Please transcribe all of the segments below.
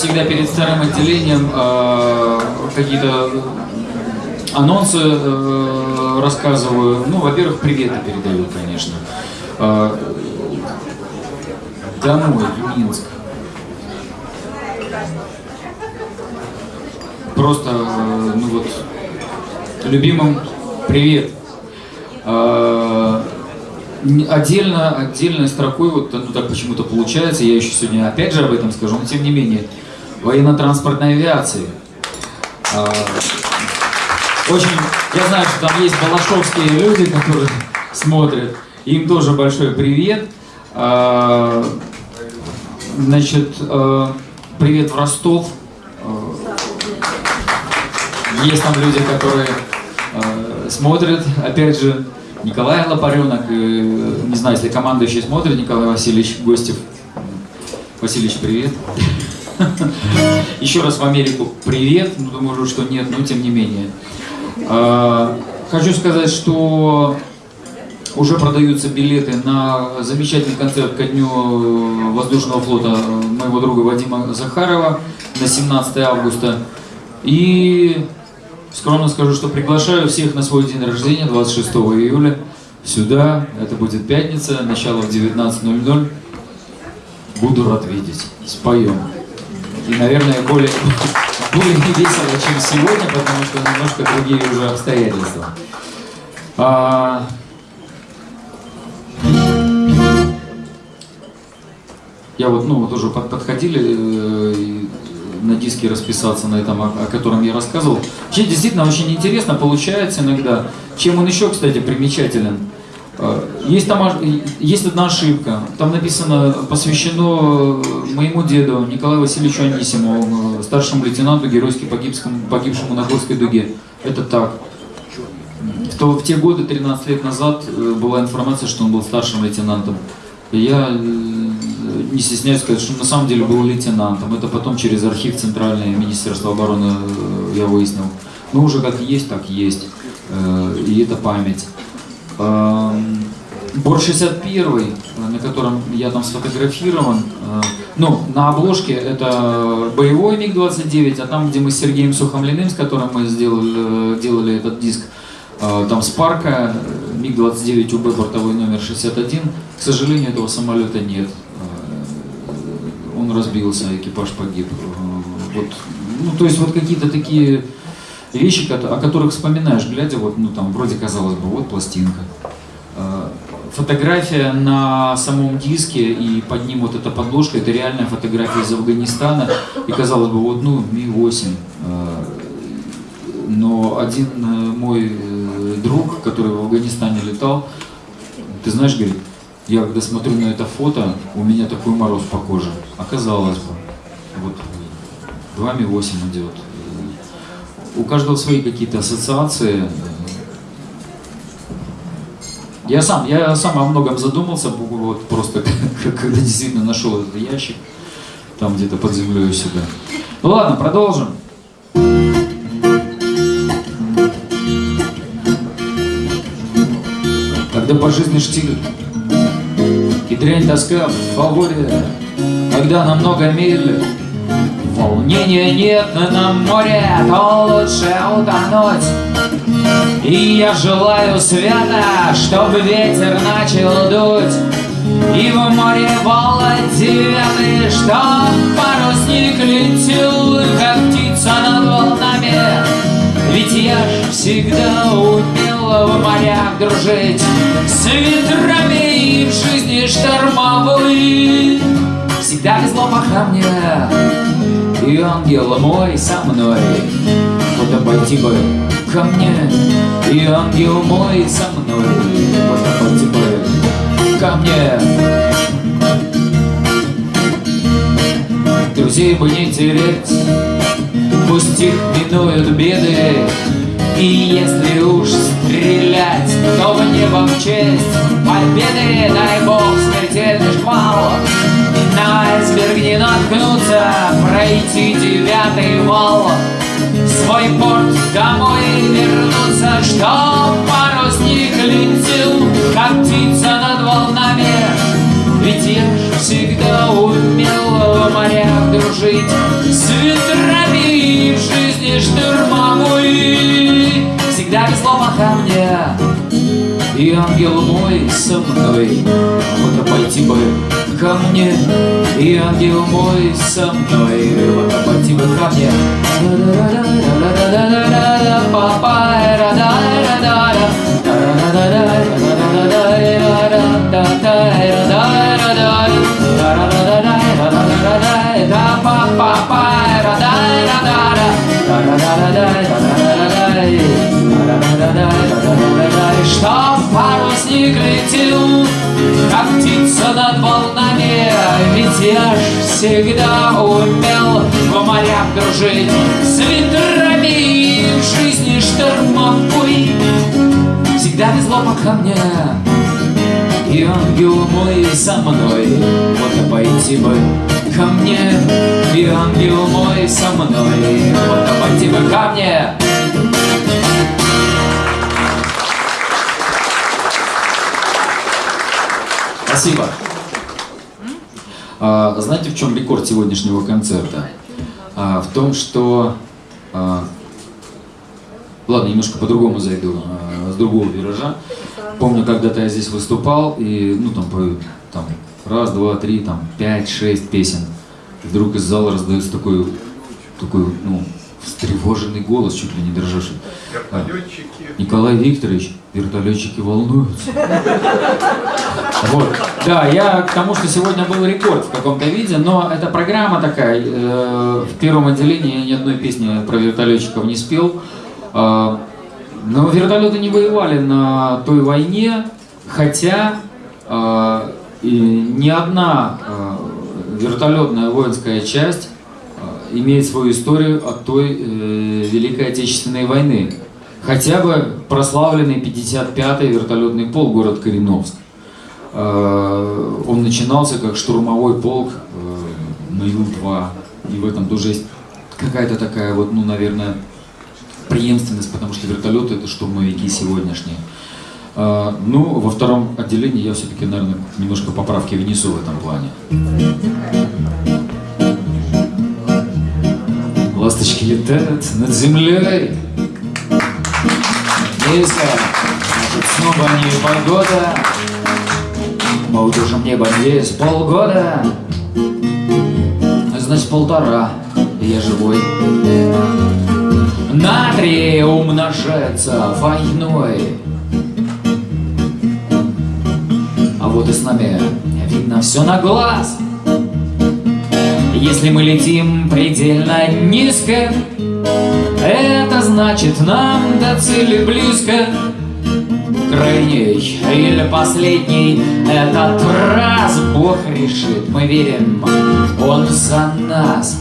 всегда перед вторым отделением э, какие-то анонсы э, рассказываю. Ну, во-первых, приветы передаю, конечно. Э, домой, Минск. Просто, э, ну вот, любимым привет. Э, Отдельно, отдельной строкой, вот ну, так почему-то получается, я еще сегодня опять же об этом скажу, но тем не менее, военно-транспортной авиации. Э, Очень, я знаю, что там есть балашовские люди, которые смотрят, им тоже большой привет. Э, Значит, э, привет в Ростов. Есть там люди, которые смотрят, опять же, Николай Лопаренок, э, не знаю, если командующий смотрит, Николай Васильевич Гостев. Васильевич, привет. Еще раз в Америку привет, ну думаю, что нет, но тем не менее. А, Хочу сказать, что уже продаются билеты на замечательный концерт ко дню э, воздушного флота э, моего друга Вадима Захарова на 17 августа. И скромно скажу, что приглашаю всех на свой день рождения, 26 июля, сюда. Это будет пятница, начало в 19.00. Буду рад видеть. Споем. И, наверное, более, более весело, чем сегодня, потому что немножко другие уже обстоятельства. А, Я вот, ну, вот уже под- подходили э, на диске расписаться на этом, о, о котором я рассказывал. Вообще, действительно, очень интересно получается иногда. Чем он еще, кстати, примечателен? Э, Есть там есть одна ошибка. Там написано, посвящено э, моему деду Николаю Васильевичу Анисимову, э, старшему лейтенанту, геройски погибскому, погибшему на Горской дуге. Это так. В, то, в те годы, 13 лет назад, была информация, что он был старшим лейтенантом. Я не стесняюсь сказать, что на самом деле был лейтенантом. Это потом через архив Центральное Министерства обороны я выяснил. Ну, уже как есть, так есть. И это память. Бор 61, э, на котором я там сфотографирован, э, ну, на обложке это боевой МиГ-29, а там, где мы с Сергеем Сухомлиным, с которым мы сделали, э, делали этот диск, там с парка э, МиГ-29 УБ бортовой номер 61, к сожалению, этого самолета нет. Он разбился, экипаж погиб. Вот, ну, то есть вот какие-то такие вещи, о которых вспоминаешь, глядя, вот, ну, там, вроде казалось бы, вот пластинка. Э, Фотография на самом диске и под ним вот эта подложка, это реальная фотография из Афганистана. И казалось бы, вот, ну, Ми-8. Э, Но один э, мой друг, который в Афганистане летал, ты знаешь, говорит, я когда смотрю на это фото, у меня такой мороз по коже. Оказалось бы, вот 2 Ми-8 идет. У каждого свои какие-то ассоциации. Я сам, я сам о многом задумался, вот просто когда действительно нашел этот ящик, там где-то под землей у себя. Ну ладно, продолжим. Когда по жизни штиль и дрянь тоска в фаворе, когда намного медленно, волнения нет на море, то лучше утонуть. И я желаю света, чтобы ветер начал дуть. И в море вала девятый, чтоб парусник летел, как птица над волнами. Ведь я ж всегда умел в морях дружить С ветрами и в жизни штормовой Всегда везло по мне И ангел мой со мной. Вот пойти бы ко мне. И ангел мой со мной. Вот пойти бы ко мне. Друзей бы не терять Пусть их минуют беды. И если уж стрелять То в небо в честь победы. Дай бог смертельный шквал На айсберг не наткнуться Пройти девятый вал. Свой порт домой вернуться Чтоб парусник летел Как птица над волнами. Ведь я ж всегда умел в морях дружить С ветрами в жизни штурмовой Всегда везло пока мне И ангел мой со мной. Вот пойти бы ко мне И ангел мой со мной. Вот пойти бы ко мне. Папа, что в парусник летел, как птица над волнами, ведь я ж всегда умел в морях дружить с ветрами в жизни штормовой. Всегда везло пока мне, и ангел мой со мной. Вот пойти бы ко мне, и ангел мой со мной. Вот пойти бы ко мне. Спасибо. А, знаете, в чем рекорд сегодняшнего концерта? А, в том, что... А, ладно, немножко по-другому зайду, а, с другого виража. Помню, когда-то я здесь выступал, и, ну, там, по, там, раз, два, три, там, пять, шесть песен. И вдруг из зала раздается такой, такой, ну, встревоженный голос, чуть ли не дрожащий. Вертолетчики. Николай Викторович, вертолетчики волнуются. Вот. Да, я к тому, что сегодня был рекорд в каком-то виде, но эта программа такая. Э, в первом отделении я ни одной песни про вертолетчиков не спел. Э, но вертолеты не воевали на той войне, хотя э, и ни одна э, вертолетная воинская часть имеет свою историю от той э, Великой Отечественной войны. Хотя бы прославленный 55-й вертолетный полк город Кореновск. Э, он начинался как штурмовой полк э, на Ил-2. И в этом тоже есть какая-то такая вот, ну, наверное, преемственность, потому что вертолеты это штурмовики сегодняшние. Э, Ну, во втором отделении я все-таки, наверное, немножко поправки внесу в этом плане. Ласточки летают над землей. Низко, снова не погода. Мы удержим небо здесь полгода. Значит, полтора, я живой. Натрий умножается войной. А вот и с нами видно все на глаз. Если мы летим предельно низко, это значит нам до цели близко. Крайний или последний. Этот раз Бог решит, мы верим, Он за нас.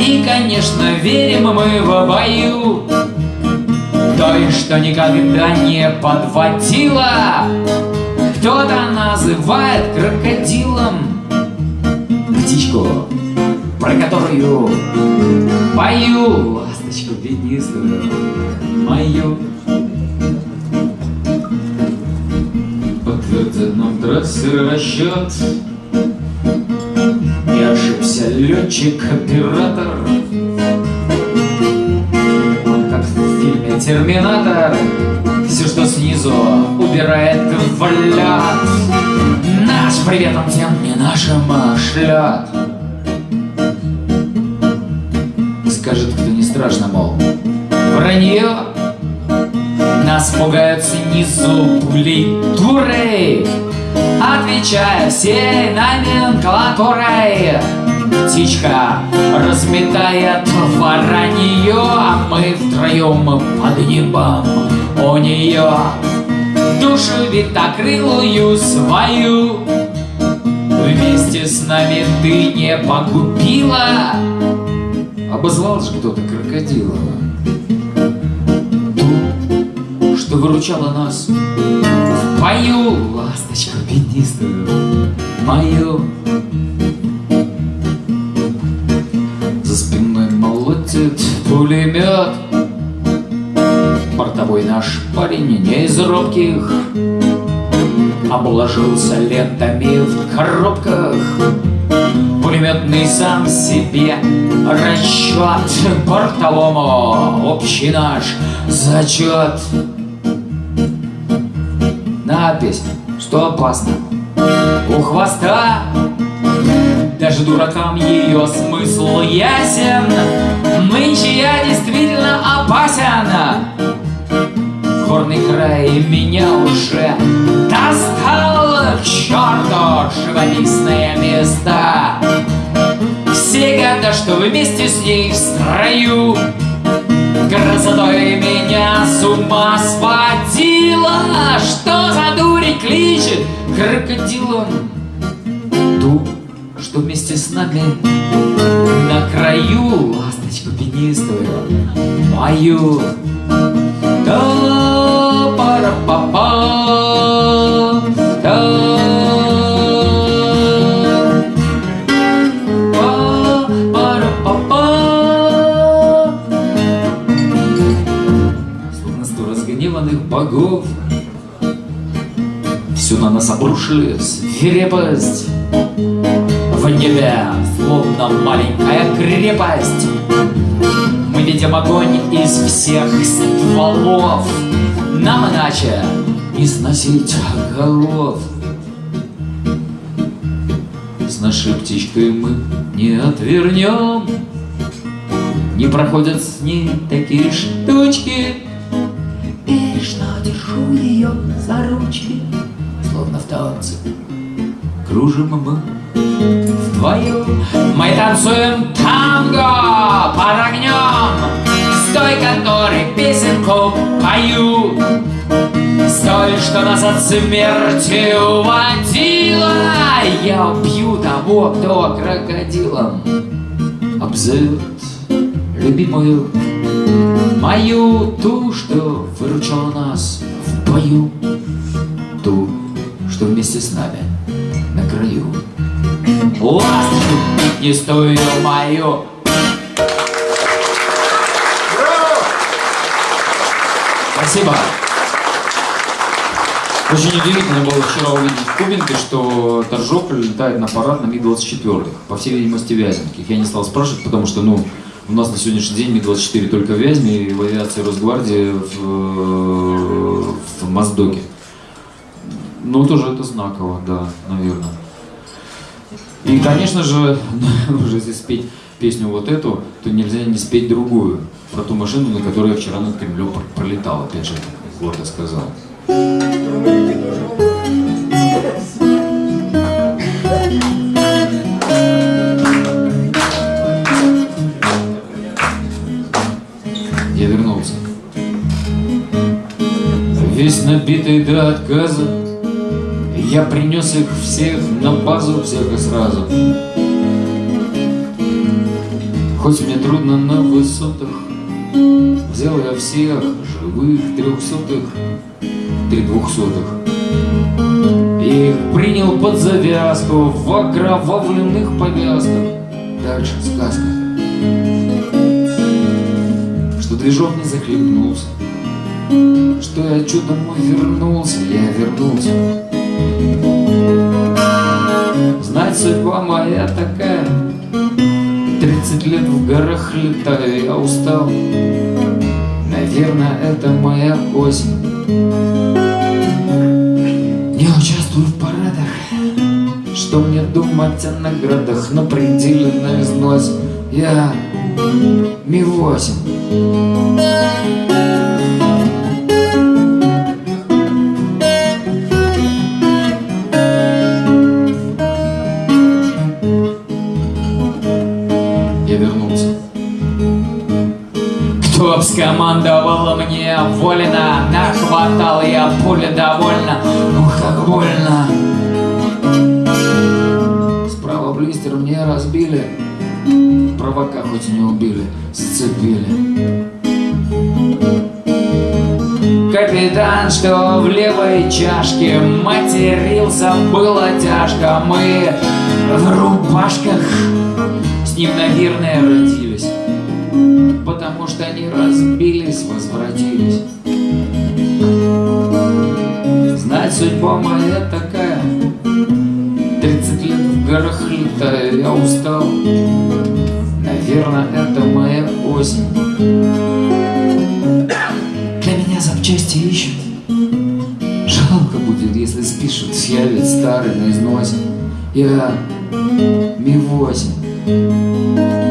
И, конечно, верим мы в бою. Той, что никогда не подводила. Кто-то называет крокодилом. Птичку, про которую Пою. Ласточку пятнистую Мою Нам трассер расчет не ошибся летчик-оператор Он как в фильме «Терминатор» Все, что снизу, убирает в лед Наш привет он тем не нашим шлет Скажет, кто не страшно, мол, вранье Нас пугают снизу пулей дурей Отвечая всей номенклатурой. Птичка разметает воронье А мы втроем под небом у нее Душу витокрылую свою Вместе с нами ты не погубила. Обозвал же кто-то крокодила что выручала нас. В бою Ласточку пятнистую мою. За спиной молотит пулемет. Бортовой наш парень не из робких. Обложился лентами в коробках. Пулеметный сам себе расчет. Бортовому общий наш зачет Надпись, что опасно? У хвоста. Даже дуракам ее смысл ясен. Нынче я действительно опасен. Горный край меня уже достал. К черту живописные места Все года, что вместе с ней в строю Красотой меня с ума сводила Что за дурень кличет? Крокодилом Ту, что вместе с нами На краю ласточку пенистую Мою да пара па па да нас обрушили свирепость В небе, словно маленькая крепость. Мы видим огонь из всех стволов. Нам иначе не сносить голов. С нашей птичкой мы не отвернем. Не проходят с ней такие штучки. Бережно держу ее за ручки Танце Кружим мы вдвоем Мы танцуем танго под огнем С той, которой песенку пою. С той, что нас от смерти уводила. Я убью того, кто крокодилом Обзовет любимую Мою ту, что выручала нас в бою что вместе с нами на краю Ласточку пятнистую мою Спасибо. Очень удивительно было вчера увидеть в Кубинке, что Торжок летает на парад на Ми-24, по всей видимости, Вязенких. Я не стал спрашивать, потому что, ну, у нас на сегодняшний день Ми-24 только в Вязьме и в авиации Росгвардии в, в Моздоке. Ну, тоже это знаково, да, наверное. И, конечно же, уже если спеть песню вот эту, то нельзя не спеть другую. Про ту машину, на которой я вчера над Кремлем пролетал, опять же, гордо сказал. Я вернулся. Весь набитый до отказа Я принес их всех на базу, всех и сразу. Хоть мне трудно на высотах Взял я всех живых трехсотых Три двухсотых. И их принял под завязку В окровавленных повязках. Дальше сказка. Что движок не захлебнулся. Что я чудом вернулся Я вернулся Знать судьба моя такая. Тридцать лет в горах летаю, я устал. Наверное, это моя осень Не участвую в парадах. Что мне думать о наградах? На пределе на износе Я Ми-8 Скомандовал мне волено Нахватал я пули довольно Ух, как больно. Справа блистер мне разбили. Провока хоть не убили. Сцепили. Капитан, что в левой чашке. Матерился, было тяжко. Мы в рубашках. С ним, наверное, они разбились, возвратились. Знать судьба моя такая. Тридцать лет в горах летаю, я устал. Наверное, это моя осень. Для меня запчасти ищут. Жалко будет, если спишут ведь старый на износе Я Ми-8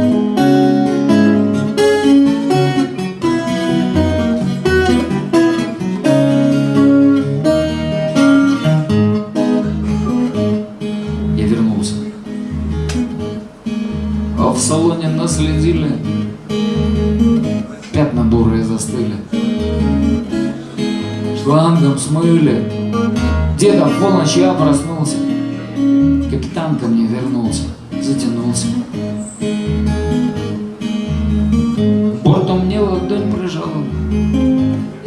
наследили, пятна бурые застыли, шлангом смыли. Деда в полночь я проснулся, капитан ко мне вернулся, затянулся. Бортом мне ладонь прижала,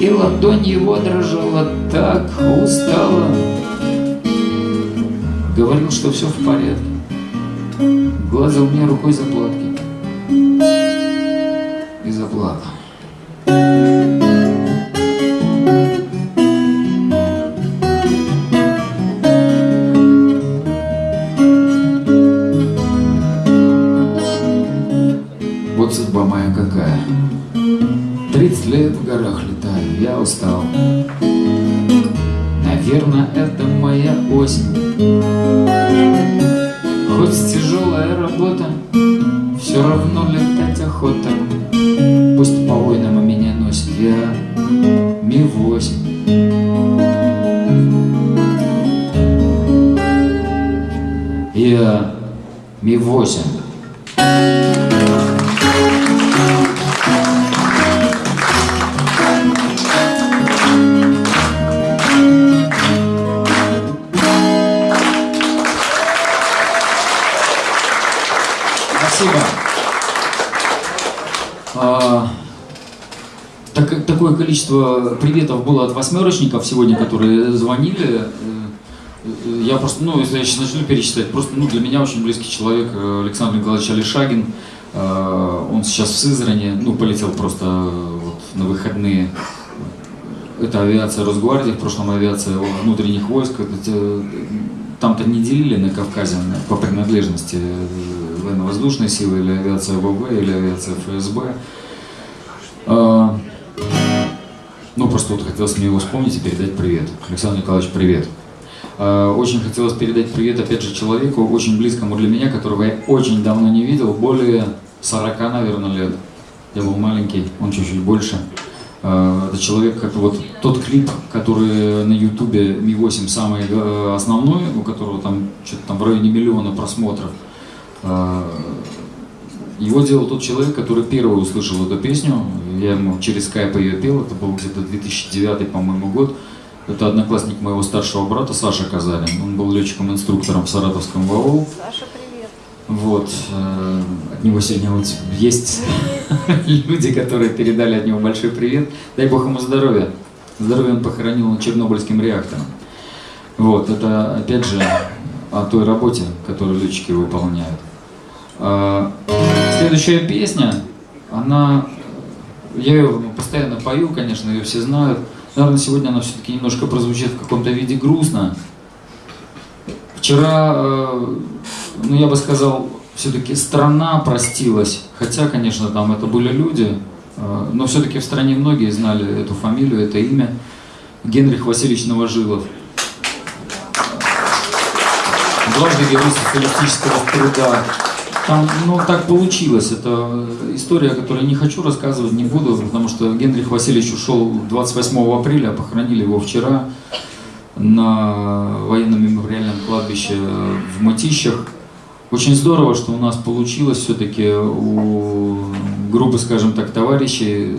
и ладонь его дрожала так устала. Говорил, что все в порядке, гладил мне рукой заплатки было от восьмерочников сегодня, которые звонили. Э, я просто, ну, если я сейчас начну перечислять, просто, ну, для меня очень близкий человек э, Александр Николаевич Алишагин. Э, он сейчас в Сызране, ну, полетел просто вот на выходные. Это авиация Росгвардии, в прошлом авиация внутренних войск. Там-то не делили на Кавказе по принадлежности военно-воздушные силы, или авиация ВВ, или авиация ФСБ. Просто хотелось мне его вспомнить и передать привет. Александр Николаевич, привет. А, очень хотелось передать привет, опять же, человеку, очень близкому для меня, которого я очень давно не видел, более 40, наверное, лет. Я был маленький, он чуть-чуть больше. А, это человек, как вот тот клип, который на ютубе Ми-8 самый э, основной, у которого там что-то там в районе миллиона просмотров. А, его делал тот человек, который первый услышал эту песню. Я ему через скайп ее пел, это был где-то 2009, по-моему, год. Это одноклассник моего старшего брата Саша Казарин. Он был летчиком-инструктором в Саратовском ВАО. Саша, привет. Вот. Э, от него сегодня вот есть люди, которые передали от него большой привет. Дай Бог ему здоровья. Здоровье он похоронил на Чернобыльским реактором. Вот, это опять же о той работе, которую летчики выполняют. Следующая песня, она, я ее постоянно пою, конечно, ее все знают. Наверное, сегодня она все-таки немножко прозвучит в каком-то виде грустно. Вчера, э, ну я бы сказал, все-таки страна простилась. Хотя, конечно, там это были люди, э, но все-таки в стране многие знали эту фамилию, это имя. Генрих Васильевич Новожилов. Дважды герой социалистического труда. Там, ну, так получилось. Это история, которую не хочу рассказывать, не буду, потому что Генрих Васильевич ушел 28 апреля, похоронили его вчера на военном мемориальном кладбище в Матищах. Очень здорово, что у нас получилось все-таки у группы, скажем так, товарищей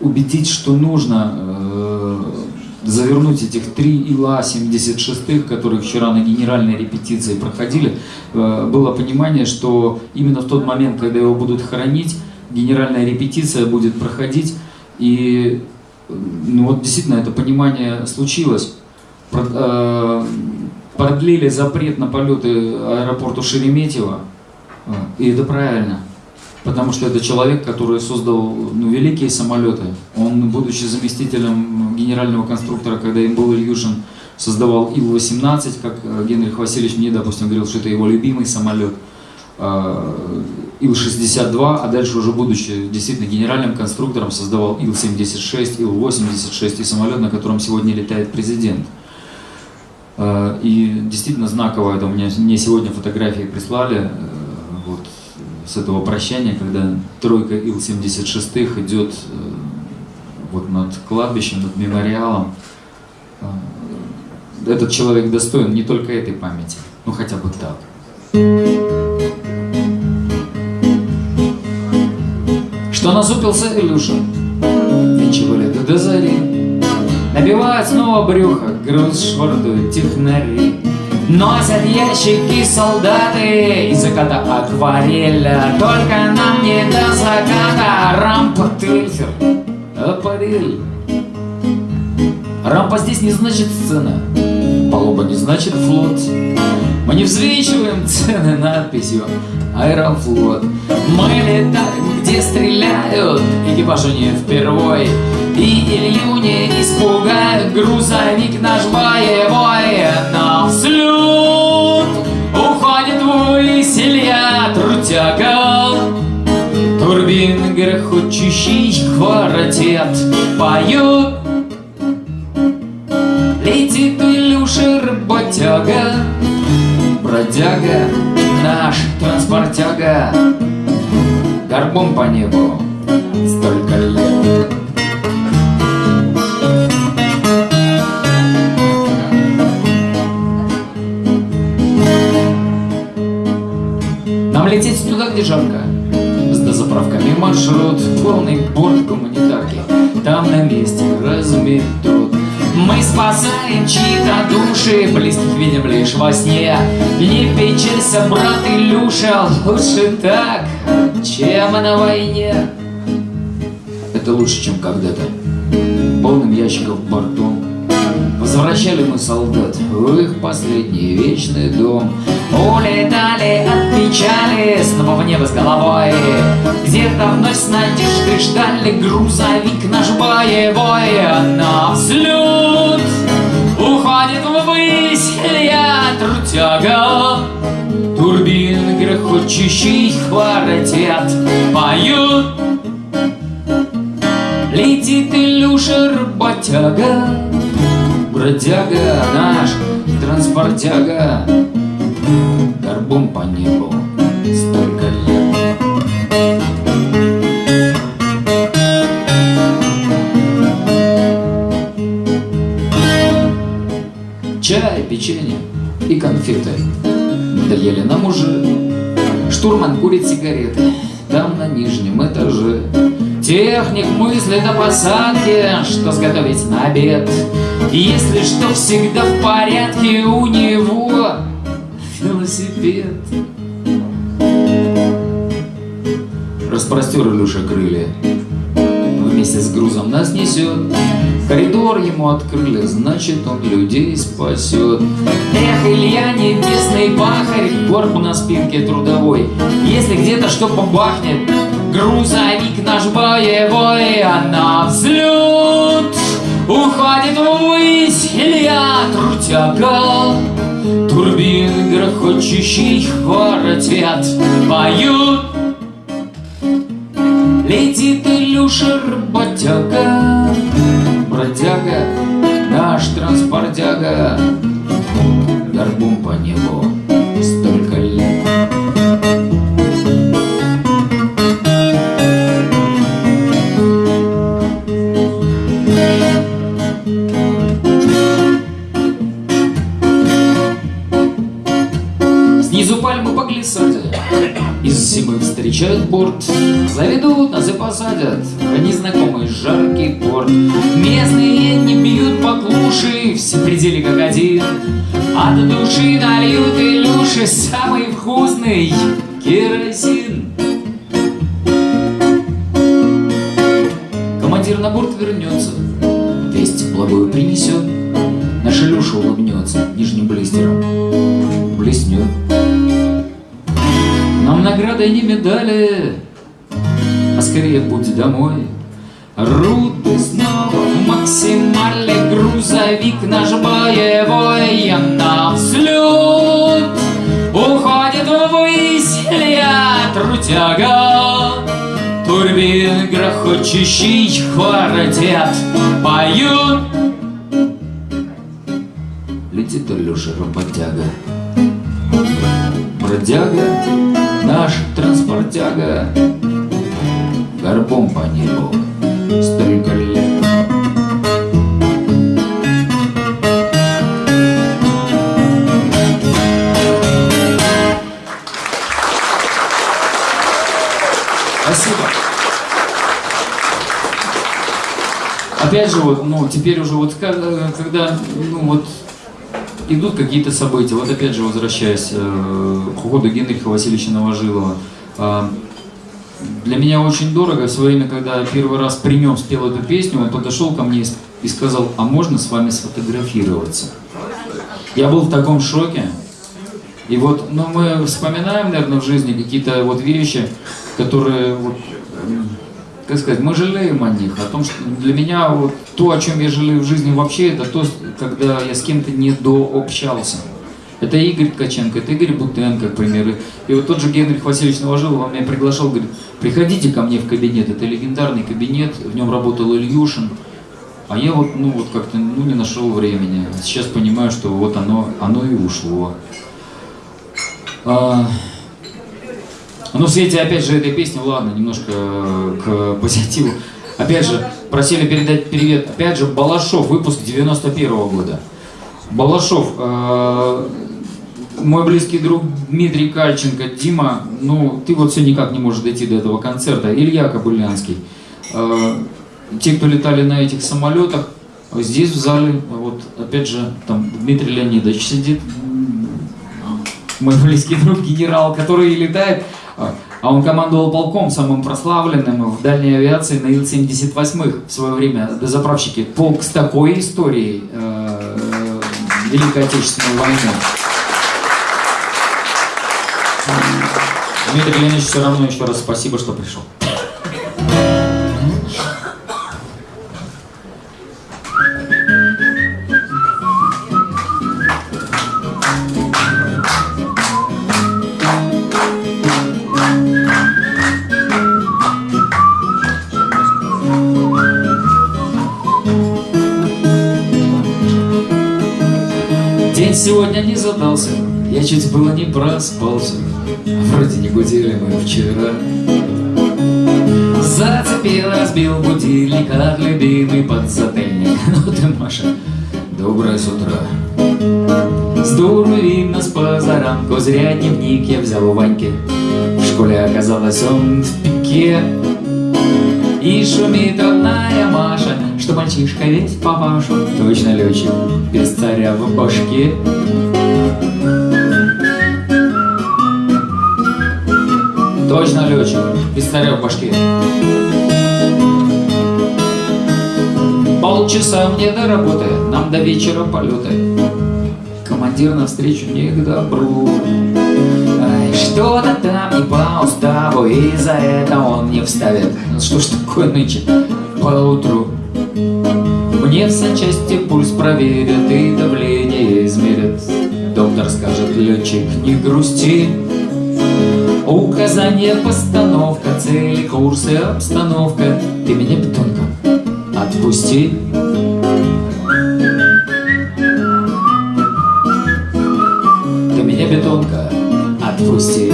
убедить, что нужно э, завернуть этих три ИЛА-76, которые вчера на генеральной репетиции проходили, э, было понимание, что именно в тот момент, когда его будут хоронить, генеральная репетиция будет проходить, и ну вот действительно это понимание случилось. Э, продлили запрет на полеты аэропорту Шереметьево, э, и это правильно. Потому что это человек, который создал ну, великие самолеты. Он, будучи заместителем генерального конструктора, когда им был Ильюшин, создавал Ил-18, как э, Генрих Васильевич мне, допустим, говорил, что это его любимый самолет. Э, Ил-62, а дальше уже будучи действительно генеральным конструктором, создавал Ил-76, Ил-86 и самолет, на котором сегодня летает президент. Э, и действительно знаково это, мне сегодня фотографии прислали, вот, с этого прощания, когда тройка Ил-76 идет вот над кладбищем, над мемориалом. Этот человек достоин не только этой памяти, ну хотя бы так. Что насупился Илюша? Ничего ли до зари. Набивает снова брюхо, груз швартуют технари. Носят ящики солдаты из заката аквареля Только нам не до заката. Рампа тельфер аппарель. Рампа здесь не значит сцена. Палуба не значит флот. Мы не взвешиваем цены надписью Аэрофлот Мы летаем, где стреляют. Экипажу не впервой. И Илью не испугают. Грузовик наш боевой. Взлет Уходит ввысь Илья Трутяга. Турбин грохочущий квартет Поют Летит Илюша работяга Бродяга наш транспортяга. Горбом по небу жарко С дозаправками маршрут Полный борт гуманитарки Там на месте разметут мы спасаем чьи-то души, близких видим лишь во сне. Не печалься, брат Илюша, лучше так, чем на войне. Это лучше, чем когда-то. Полным ящиков бортом Возвращали мы солдат в их последний вечный дом. Улетали от печали снова в небо с головой. Где-то вновь с надеждой ждали грузовик наш боевой. На взлет уходит ввысь Илья Трутяга Турбин грохочущий квартет Поют. Летит Илюша работяга Бродяга наш, транспортяга. Горбом по небу столько лет. Чай, печенье и конфеты Доели нам уже. Штурман курит сигареты Там на нижнем этаже. Техник мыслит о посадке, что сготовить на обед. Если что, всегда в порядке у него велосипед. Распростер Илюша крылья, вместе с грузом нас несет. Коридор ему открыли, значит он людей спасет. Эх, Илья, небесный пахарь, горбу на спинке трудовой. Если где-то что побахнет, грузовик наш боевой, а на взлет уходит ввысь Илья Трутяга. Турбин грохочущий квартет поют. Летит Илюша работяга, бродяга, наш транспортяга, горбом по небу встречают борт Заведут нас и посадят Бродяга, наш транспортяга Горбом по небу столько лет. Спасибо. Опять же, вот, ну, теперь уже вот, когда, ну, вот, идут какие-то события, вот опять же, возвращаясь э, к уходу Генриха Васильевича Новожилова, э, для меня очень дорого. В свое время, когда первый раз при нем спел эту песню, он подошел ко мне и сказал, а можно с вами сфотографироваться? Я был в таком шоке. И вот, ну, мы вспоминаем, наверное, в жизни какие-то вот вещи, которые, вот, как сказать, мы жалеем о них, о том, что для меня вот то, о чем я жалею в жизни вообще, это то, когда я с кем-то не дообщался. Это Игорь Ткаченко, это Игорь Бутенко, к примеру. И вот тот же Генрих Васильевич Новожилов меня приглашал, говорит, приходите ко мне в кабинет, это легендарный кабинет, в нем работал Ильюшин. А я вот, ну вот как-то, ну не нашел времени. Сейчас понимаю, что вот оно, оно и ушло. А, ну, в свете, опять же, этой песни, ладно, немножко к позитиву. Опять же, просили передать привет, опять же, Балашов, выпуск 91 -го года. Балашов, э, мой близкий друг Дмитрий Кальченко, Дима, ну, ты вот все никак не можешь дойти до этого концерта. Илья Кобылянский. Э, те, кто летали на этих самолетах, здесь в зале, вот, опять же, там Дмитрий Леонидович сидит, мой близкий друг генерал, который летает, а он командовал полком, самым прославленным в дальней авиации на Ил-78 в свое время, дозаправщики. Полк с такой историей э, Великой Отечественной войны. Дмитрий Леонидович, все равно еще раз спасибо, что пришел. Было не проспался. Вроде не будили мы вчера. Зацепил, разбил будильник От любимый подзатыльник. Ну ты, Маша, доброе с утра. С дуру видно с позаранку Зря дневник я взял у Ваньки. В школе оказалось он в пике. И шумит родная Маша Что мальчишка ведь папашу Точно летчик без царя в башке Точно летчик, пистолет в башке. Полчаса мне до работы, нам до вечера полеты. Командир навстречу не к добру. Что-то там не по уставу, и за это он не вставит. Ну что ж такое нынче поутру? Мне в санчасти пульс проверят и давление измерят. Доктор скажет, летчик, не грусти, Указание, постановка, цели, курсы, обстановка. Ты меня, бетонка, отпусти. Ты меня, бетонка, отпусти.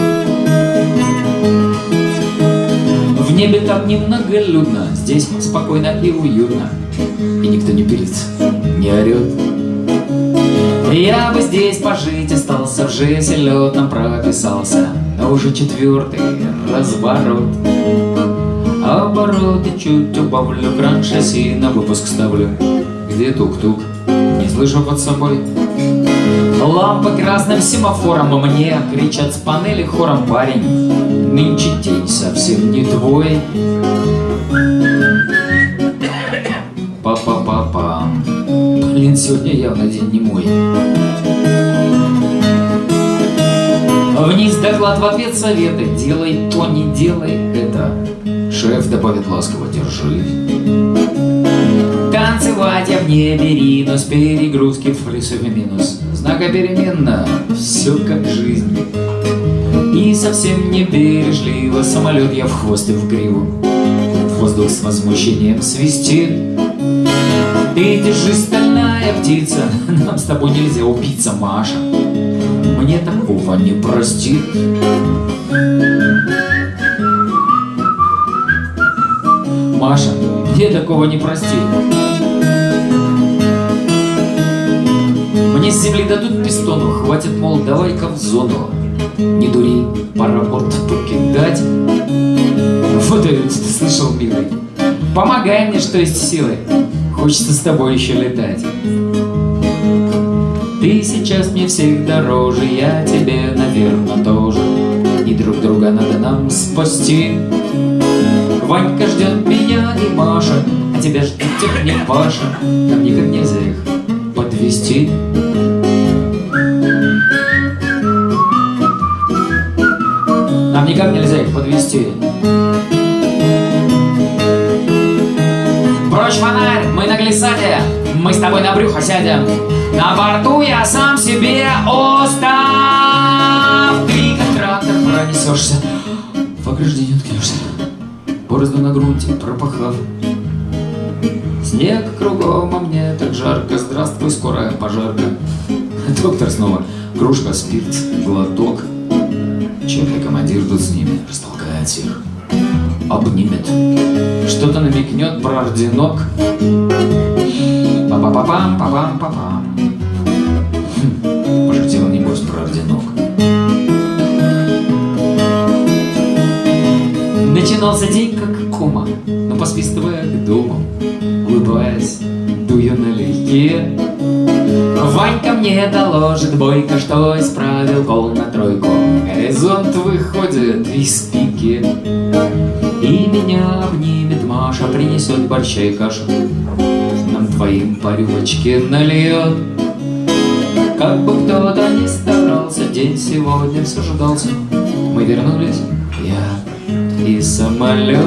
В небе так немноголюдно, здесь спокойно и уютно. И никто не пилит, не орет. Я бы здесь пожить остался, в жизнь летом прописался, уже четвертый разворот. Обороты чуть убавлю, кран шасси на выпуск ставлю. Где тук-тук, не слышу под собой. Лампы красным семафором, а мне кричат с панели хором парень. Нынче день совсем не твой. Па-па-па-пам. Блин, сегодня явно день не мой. Вниз доклад в ответ советы. Делай то, не делай это. Шеф добавит ласково, держи. Танцевать я в небе ринус, перегрузки в плюсовый минус. Знакопеременно, все как жизнь. И совсем не бережливо самолет я в хвост и в гриву. Воздух с возмущением свистит. Ты держись, стальная птица, нам с тобой нельзя убиться, Маша. Мне такого не простит. Маша, мне такого не простит. Мне с земли дадут пистону, хватит, мол, давай-ка в зону. Не дури, пора борт покидать. Вот это ты слышал, милый? Помогай мне, что есть силы. Хочется с тобой еще летать. Ты сейчас мне всех дороже, я тебе, наверное, тоже. И друг друга надо нам спасти. Ванька ждет меня и Маша, а тебя ждет не Паша. Нам никак нельзя их подвести. Нам никак нельзя их подвести. Прочь фонарь, мы на глиссаде, мы с тобой на брюхо сядем. На борту я сам себе остав. Ты как трактор пронесешься, в ограждение уткнешься, борозду на грунте пропахав. Снег кругом, а мне так жарко, здравствуй, скорая пожарка. Доктор снова, кружка, спирт, глоток. Черный командир тут с ними, растолкает всех, обнимет, что-то намекнет про орденок. Па-па-па-пам, па-пам-па-пам. Начинался день как кома, Но посвистывая к дому, улыбаясь, дую налегке, Ванька мне доложит бойко, что исправил гол на тройку. Горизонт выходит из пики, И меня обнимет Маша, принесет борща и кашу. нам двоим по рюмочке нальет. Как бы кто-то ни старался, день сегодня все ждался. Мы вернулись, и самолет.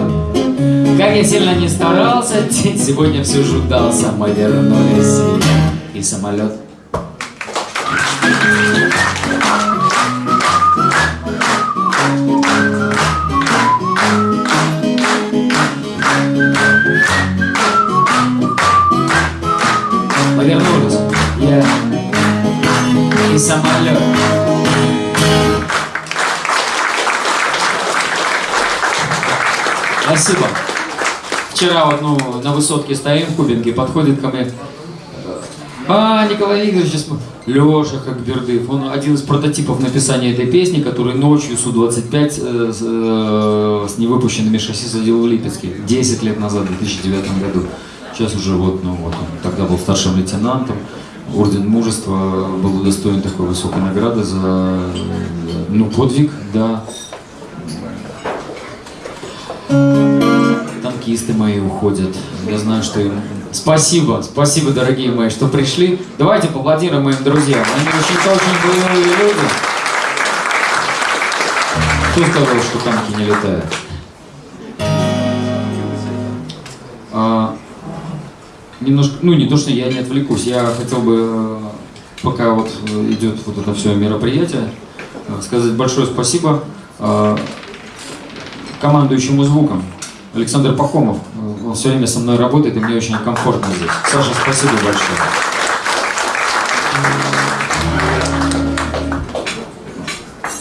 Как я сильно не старался, День сегодня все ждался, мы вернулись, и самолет. Спасибо. Вчера вот, ну, на высотке стоим в Кубинке, подходит ко мне. А, Николай Игоревич, Леша Хакбердыев, он один из прототипов написания этой песни, который ночью Су-25 э, э, с невыпущенными шасси садил в Липецке 10 лет назад, в 2009 году. Сейчас уже вот, ну вот, он тогда был старшим лейтенантом, Орден Мужества был удостоен такой высокой награды за, ну, подвиг, да. Танкисты мои уходят. Я знаю, что им... Спасибо, спасибо, дорогие мои, что пришли. Давайте поаплодируем моим друзьям. Они очень очень боевые люди. Кто сказал, что танки не летают? А, немножко, ну не то, что я не отвлекусь, я хотел бы, э, пока вот э, идет вот это все мероприятие, э, сказать большое спасибо командующему звуком. Александр Пахомов, э, он все время со мной работает, и мне очень комфортно здесь. Саша, спасибо большое.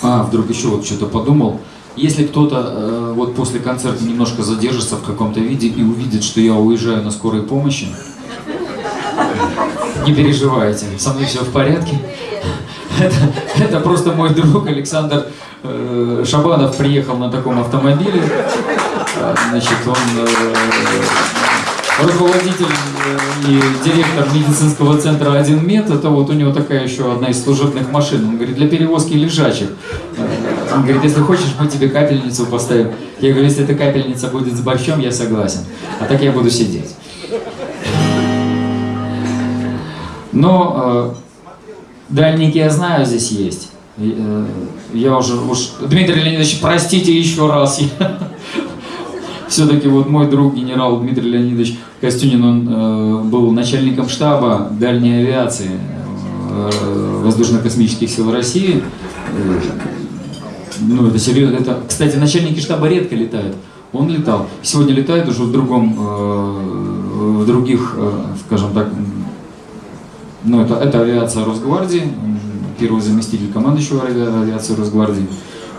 А, вдруг еще вот что-то подумал. Если кто-то э, вот после концерта немножко задержится в каком-то виде и увидит, что я уезжаю на скорой помощи, не переживайте, со мной все в порядке. Это, это просто мой друг Александр э, Шабанов приехал на таком автомобиле. Значит, он э, руководитель э, и директор медицинского центра 1 мед. Это вот у него такая еще одна из служебных машин. Он говорит, для перевозки лежачих. Он говорит, если хочешь, мы тебе капельницу поставим. Я говорю, если эта капельница будет с борщом, я согласен. А так я буду сидеть. Но э, дальники я знаю здесь есть. Э, Я уже уж... Дмитрий Леонидович, простите еще раз. Все-таки вот мой друг генерал Дмитрий Леонидович Костюнин, он э, был начальником штаба дальней авиации э, воздушно-космических сил России. Э, ну, это серьезно. Это, кстати, начальники штаба редко летают. Он летал. Сегодня летает уже в другом, э, в других, э, скажем так, ну, это, это авиация Росгвардии, первый заместитель командующего авиации Росгвардии.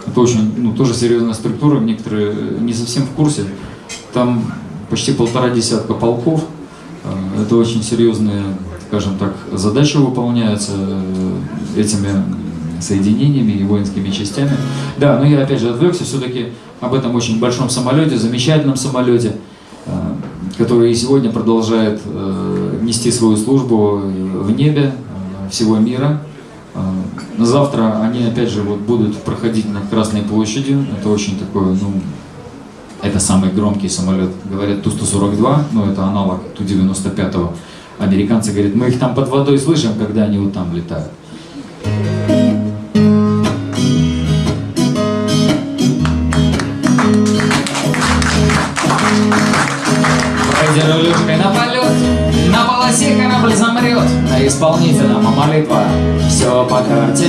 Это очень, ну, тоже серьезная структура, некоторые не совсем в курсе. Там почти полтора десятка полков. Э, это очень серьезные, скажем так, задачи выполняются э, этими соединениями и воинскими частями. Да, но я опять же отвлекся все-таки об этом очень большом самолете, замечательном самолете, э, который и сегодня продолжает нести свою службу в небе всего мира. Завтра они опять же вот будут проходить над Красной площадью. Это очень такой, ну, это самый громкий самолет. Говорят Ту-142, но это аналог Ту-95. Американцы говорят, мы их там под водой слышим, когда они вот там летают. А исполнителям молитва все по карте.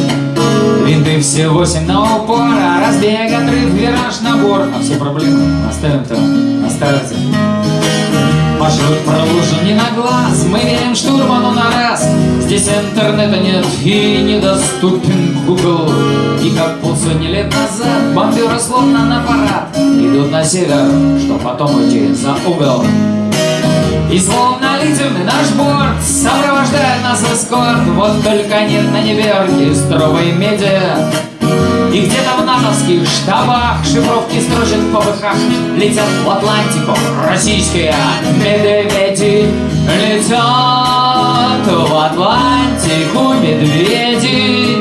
Винты все восемь на упор, а разбег, отрыв, вираж, набор. А все проблемы оставим там на старте. Маршрут проложен не на глаз, мы верим штурману на раз. Здесь интернета нет и недоступен Google. И как полсотни лет назад бомберы словно на парад идут на север, что потом уйти за угол. И словно лидерный наш борт Сопровождает нас эскорт. Вот только нет на небе оркестровой меди. И где-то в натовских штабах Шифровки строчат в ПВХ Летят в Атлантику российские медведи. Летят в Атлантику медведи.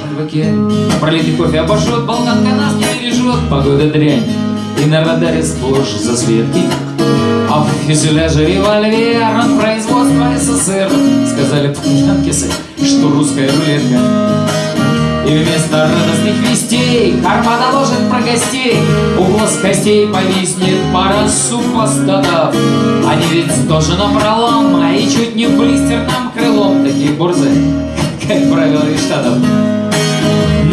Шальваке Пролитый кофе обошел, болганка нас не бережет Погода дрянь и на радаре сплошь засветки. А в фюзеляже револьвер от производства СССР. Сказали пьянкисы, что русская рулетка. И вместо радостных вестей Карма доложит про гостей. У костей повиснет пара супостатов Они ведь тоже напролом А и чуть не блистерным крылом. Такие борзы, как правило, из Штатов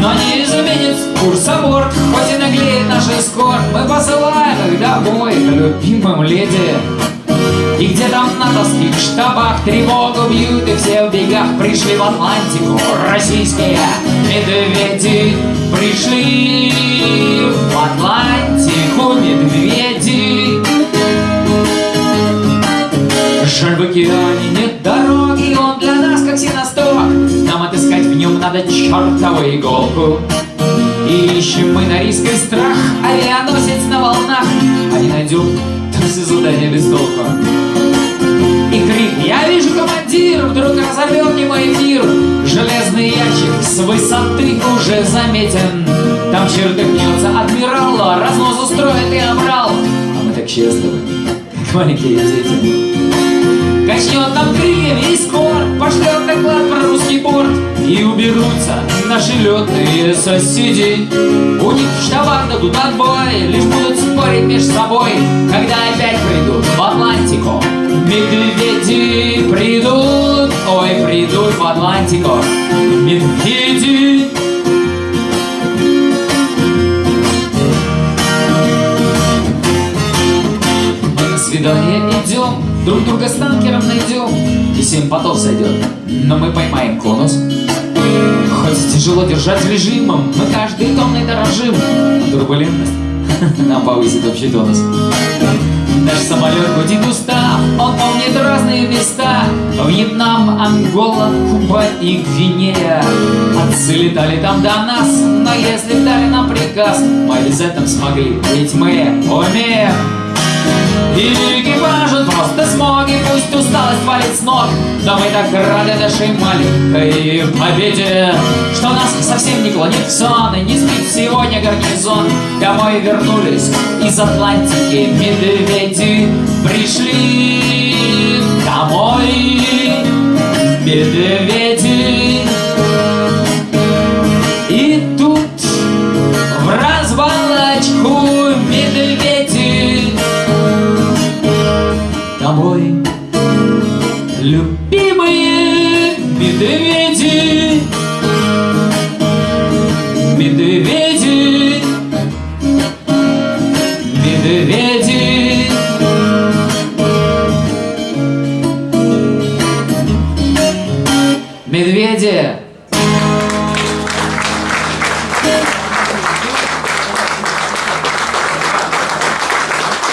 но не изменит курс аборт Хоть и наглеет наш эскорт Мы посылаем их домой к любимым леди. И где там на натовских штабах тревогу бьют И все в бегах пришли в Атлантику. Российские медведи Пришли в Атлантику иголку И ищем мы на риск и страх. Авианосец на волнах. А не найдем, то все задание без толку. И крик «Я вижу, командир!» Вдруг разорвет не мой мир Железный ящик с высоты уже заметен. Там чертыхнется адмирал Разнос устроит и обрал. А мы так счастливы, как маленькие дети Качнет нам крыльями и скоро Пошлет доклад про русский порт И уберутся наши летные соседи У них в штабах дадут отбой Лишь будут спорить между собой Когда опять придут в Атлантику Медведи придут Ой, придут в Атлантику Медведи на свидание идем Друг друга с танкером найдем, и семь потов сойдет. Но мы поймаем конус. Хоть тяжело держать режимом, мы каждый тонной дорожим. Турбулентность. Нам повысит общий тонус. Наш самолет будет устав, он помнит разные места. Вьетнам, Ангола, Куба и Гвинея. Отцы летали там до нас, но если дали нам приказ Мы обязательно смогли, ведь мы умеем и экипажу просто смоги Пусть усталость валит с ног. Но мы так рады нашей маленькой победе Что нас совсем не клонит в сон И не спит сегодня гарнизон. Домой вернулись из Атлантики Медведи пришли домой Медведи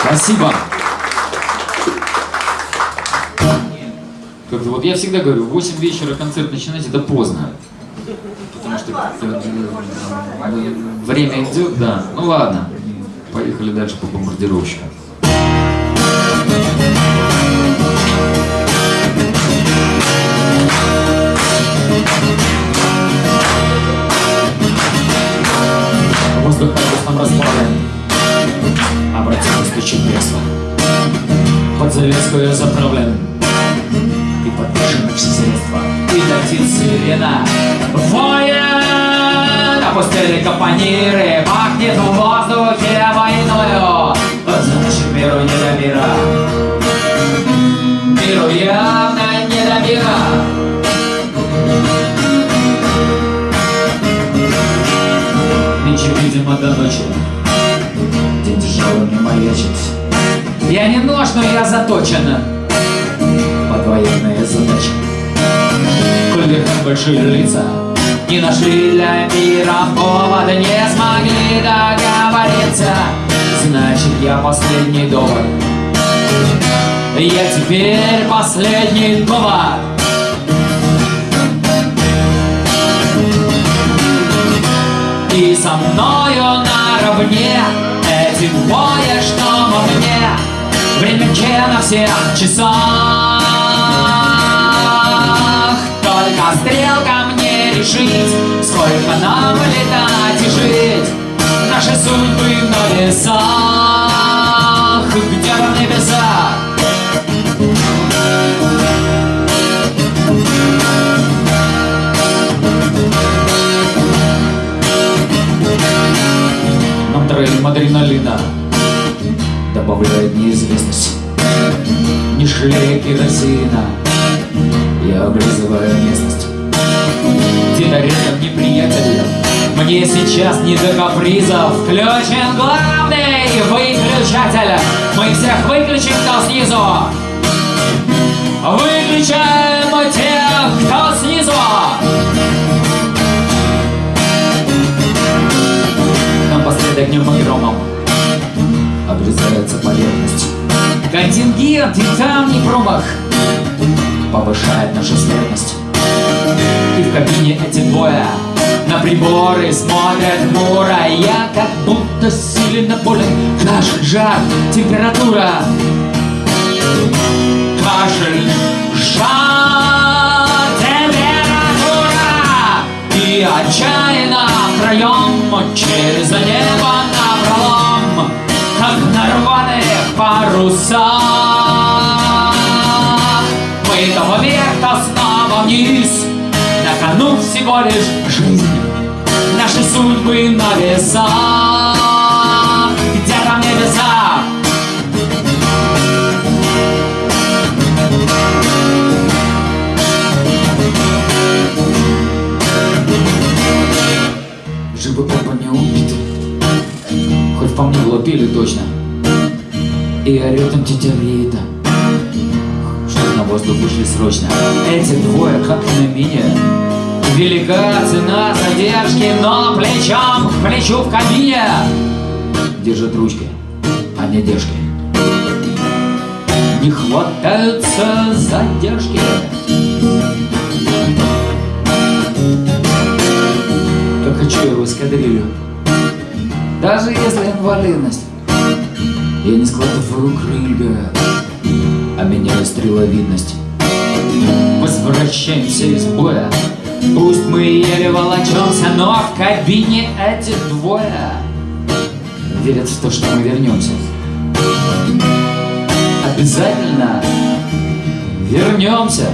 Спасибо. Как-то вот я всегда говорю, в 8 вечера концерт начинать это поздно. Потому что время идет, да. Ну ладно, поехали дальше по бомбардировщикам. Воздух нам расплавлен, стучит кресло. Под завеску я заправлен, и подпишены все средства. И летит сирена, воет, опустили капониры, пахнет в воздухе войною. Значит, миру не до мира, миру явно не до мира. Нынче, видимо, до ночи Тяжелый не маячит. Я не нож, но я заточен Под военные задачи Коль большие лица Не нашли для мира повода Не смогли договориться. Значит, я последний довод. Я теперь последний довод. И со мною наравне Двое, что во мне Время на всех часах. Только стрелка мне решить Сколько нам летать и жить. Наши судьбы на весах Где-то в небесах троим адреналина Добавляет неизвестность. Не жалея керосина Я облизываю местность. Где-то рядом неприятель Мне сейчас не до капризов Включен главный выключатель. Мы всех выключим, кто снизу. Выключаем Напоследок днем и громом Обрезается поверхность. Контингент и там не промах Повышает нашу смертность. И в кабине эти двое На приборы смотрят хмуро. Я как будто сильно болен Кашель, жар, температура. Кашель, жар, температура. И отчаянно втроем Через небо напролом Как на рваных парусах Мы то вверх, то снова вниз На кону всего лишь жизнь. Наши судьбы на весах Где-то в небесах По мне лупили точно. И орет им тетя Рита Чтоб на воздух вышли срочно. Эти двое как на меня Велика цена задержки Но плечом к плечу в кабине. Держат ручки, а не держки Не хватаются задержки. Как хочу я в эскадрилью Даже если инвалидность Я не складываю крылья А меняю стреловидность. Возвращаемся из боя. Пусть мы еле волочемся Но в кабине эти двое Верят в то, что мы вернемся. Обязательно вернемся.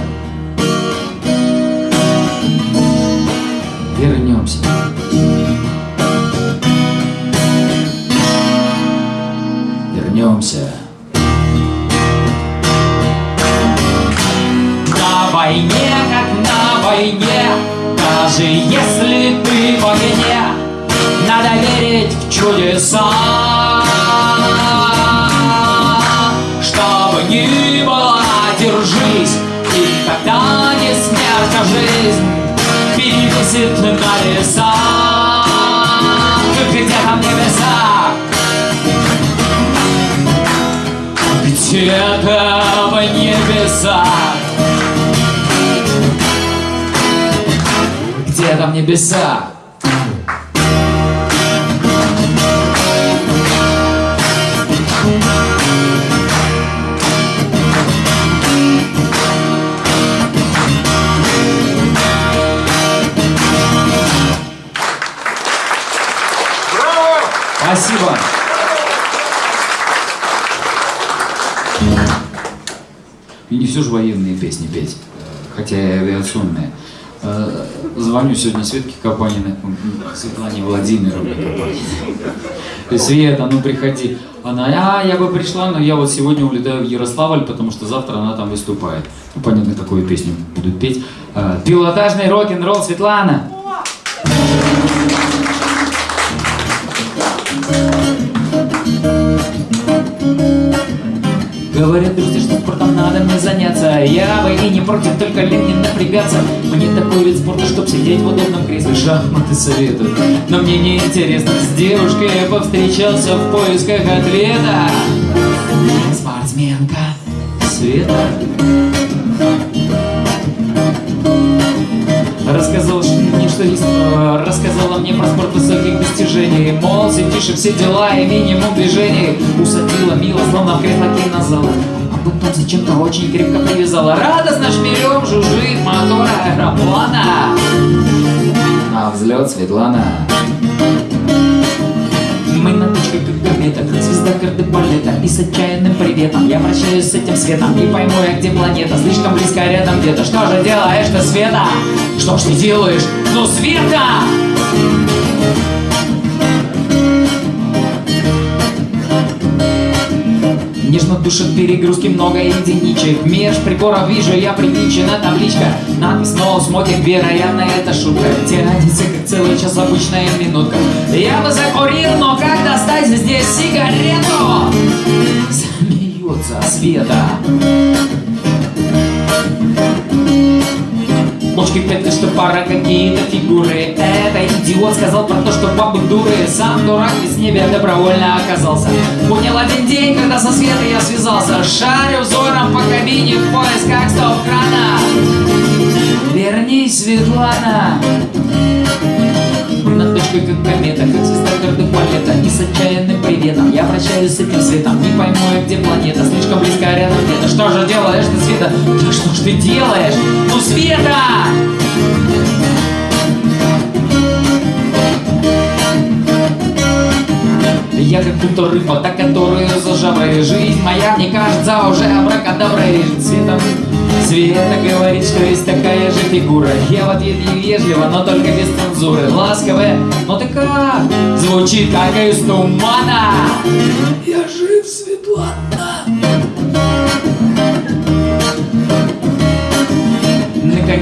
Вернемся Вернемся. На войне, как на войне Даже если ты в огне Надо верить в чудеса. Что бы ни было, держись И когда не смерть, а жизнь. Перевесит на весах взглядом небеса Где там небеса? Все же военные песни петь, хотя и авиационные. Э, Звоню сегодня Светке Капаниной, Светлане Владимировне Капаниной. Света, ну приходи. Она, а, я бы пришла, но я вот сегодня улетаю в Ярославль, потому что завтра она там выступает. Ну, понятно, какую песню будут петь. Э, Пилотажный рок-н-ролл Светлана. Говорят друзья, что спортом мне заняться. Я бы и не против, только лень не напрягаться. Мне такой вид спорта, чтоб сидеть в удобном кресле. Шахматы советуют, но мне не интересно. С девушкой я повстречался в поисках ответа. Спортсменка Света. Рассказала мне, что есть, э, рассказала мне про спорт высоких достижений. Мол, сидишь и все дела и минимум движений. Усадила мило, словно в кресло кинозала Потом зачем-то очень крепко привязала Радостно шмелем жужжит мотор аэроплана А взлет Светлана. Мы на точке как комета, как звезда кардебалета И с отчаянным приветом я вращаюсь с этим светом Не пойму я, где планета, слишком близко рядом где-то Что же делаешь ты, Света? Что ж ты делаешь? Ну, Света! Нежно душит перегрузки много единичек. Меж приборов вижу я привинчена табличка. Надпись «No smoking», вероятно, это шутка. Тянется как целый час обычная минутка. Я бы закурил, но как достать здесь сигарету? Смеется Света Бочки петли, что пара какие-то фигуры. Это идиот сказал про то, что бабы дуры. Сам дурак из неба добровольно оказался. Понял один день, когда со Светой я связался. Шарю взором по кабине в поисках стоп-крана Вернись, Светлана. На точке как комета, как звезда кардебалета И с отчаянным приветом я прощаюсь с этим светом Не пойму я, где планета, слишком близко рядом где-то Что же делаешь ты, Света? Да что ж ты делаешь? Ну, Света! Я как будто рыба, та, которую за жаброй Жизнь моя, мне кажется, уже абракадаброй Света, Света говорит, что есть такая же фигура. Я в ответ ей вежливо, но только без цензуры. Ласковая, но ты как? Звучит как из тумана. Я жив, Светлана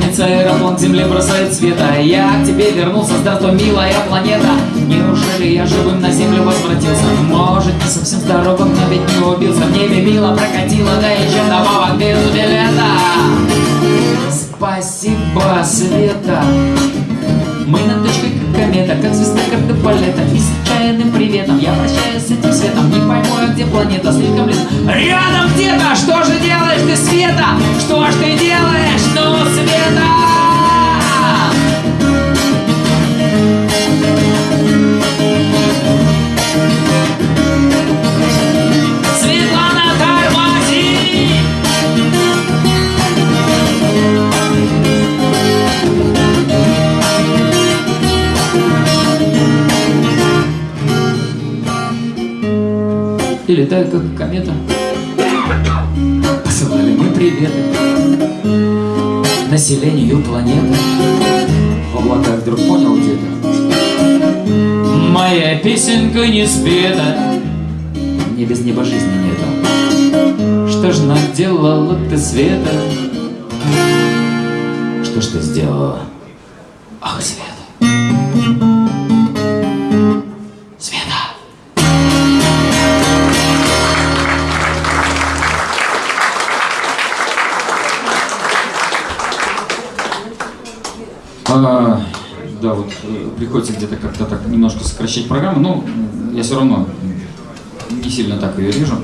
Наконец аэроплан к земле бросает света. Я к тебе вернулся, здравствуй, милая планета. Неужели я живым на землю возвратился? Может, не совсем здоровым, но ведь не убился. В небе мило прокатило, да еще добавок без билета. Спасибо, Света. Мы на точке как комета, как звезда кардебалета И с отчаянным приветом я прощаюсь с этим светом Не пойму я, где планета, слишком близко Рядом где-то, что же делаешь ты, Света? Что ж ты делаешь, ну, Света? Летают как комета. Посылали мы приветы Населению планеты. В облаках вдруг понял где-то. Моя песенка не спета Мне без неба жизни нету Что ж наделала ты, Света? Что ж ты сделала? Приходится где-то как-то так немножко сокращать программу, но я все равно не сильно так ее режу.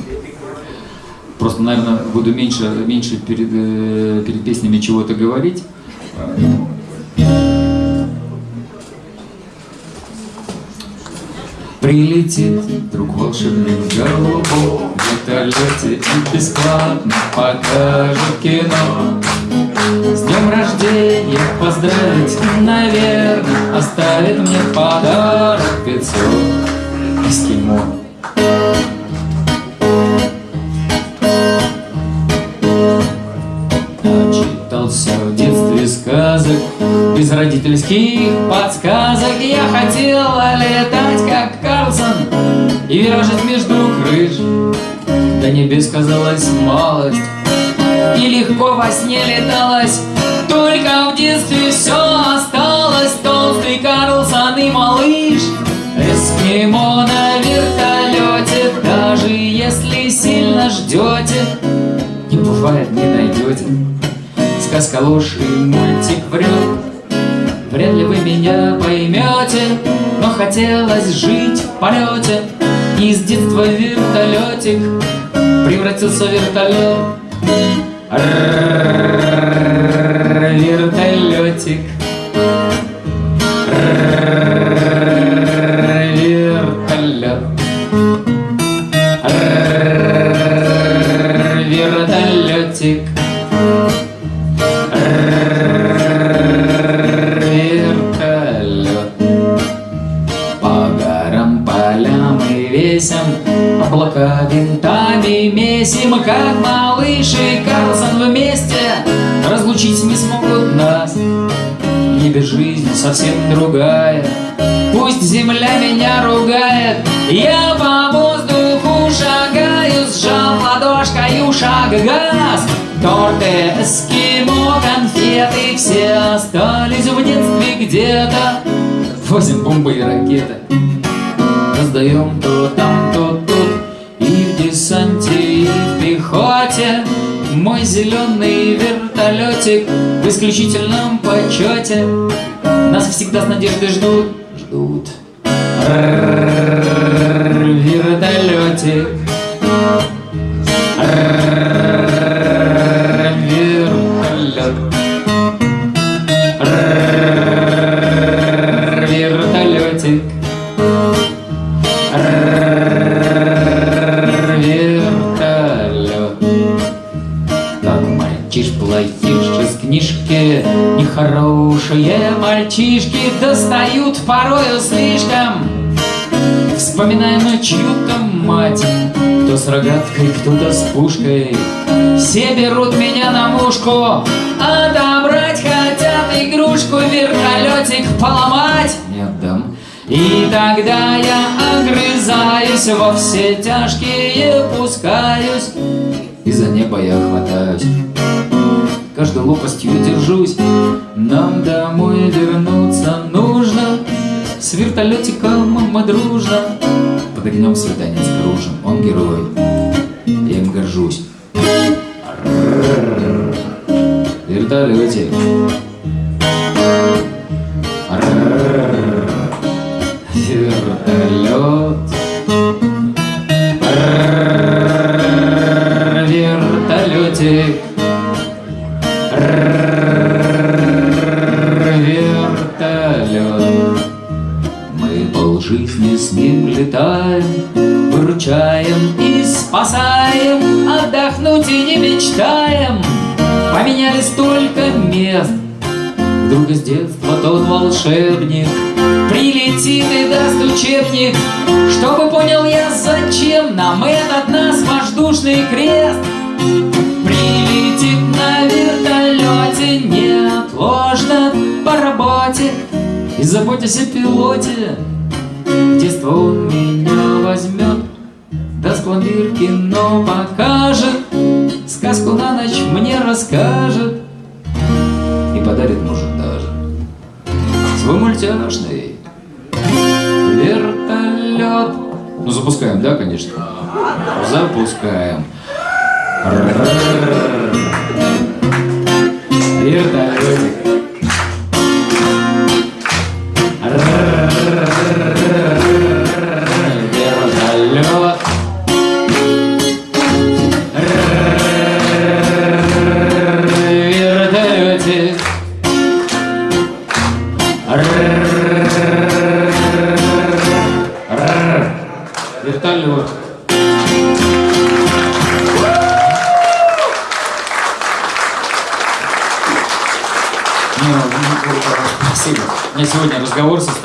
Просто, наверное, буду меньше, меньше перед, э, перед песнями чего-то говорить. Прилетит вдруг волшебный В вертолете и бесплатно покажет кино С днем рождения поздравить, наверное Оставит мне подарок 500 эскимо. Начитался в детстве сказок Без родительских подсказок. Я хотела летать, как Карлсон И виражить между крыш. До небес казалась малость И легко во сне леталась Только в детстве все осталось. Толстый Карлсон и малыш Эскимо на вертолете Даже если сильно ждете Не бывает, не найдете Сказка ложь и мультик врет Вряд ли вы меня поймете Но хотелось жить в полете И с детства вертолетик Превратился в вертолет Вертолетик. Вертолет. Вертолетик. Вертолет. По горам, полям и весям Облака винтами месим Как малыш и совсем другая. Пусть земля меня ругает Я по воздуху шагаю Сжал ладошкою шаг газ. Торты, эскимо, конфеты Все остались в детстве где-то. Возим бомбы и ракеты Раздаем то там, зеленый вертолетик В исключительном почете. Нас всегда с надеждой ждут Ждут. Вертолетик рогаткой, кто-то с пушкой. Все берут меня на мушку Отобрать хотят игрушку Вертолетик поломать. Не отдам. И тогда я огрызаюсь Во все тяжкие пускаюсь. И за небо я хватаюсь. Каждой лопастью держусь. Нам домой вернуться нужно. С вертолетиком мы дружно. Под огнем свиданец кружим Он герой, горжусь. Вертолетик И заботясь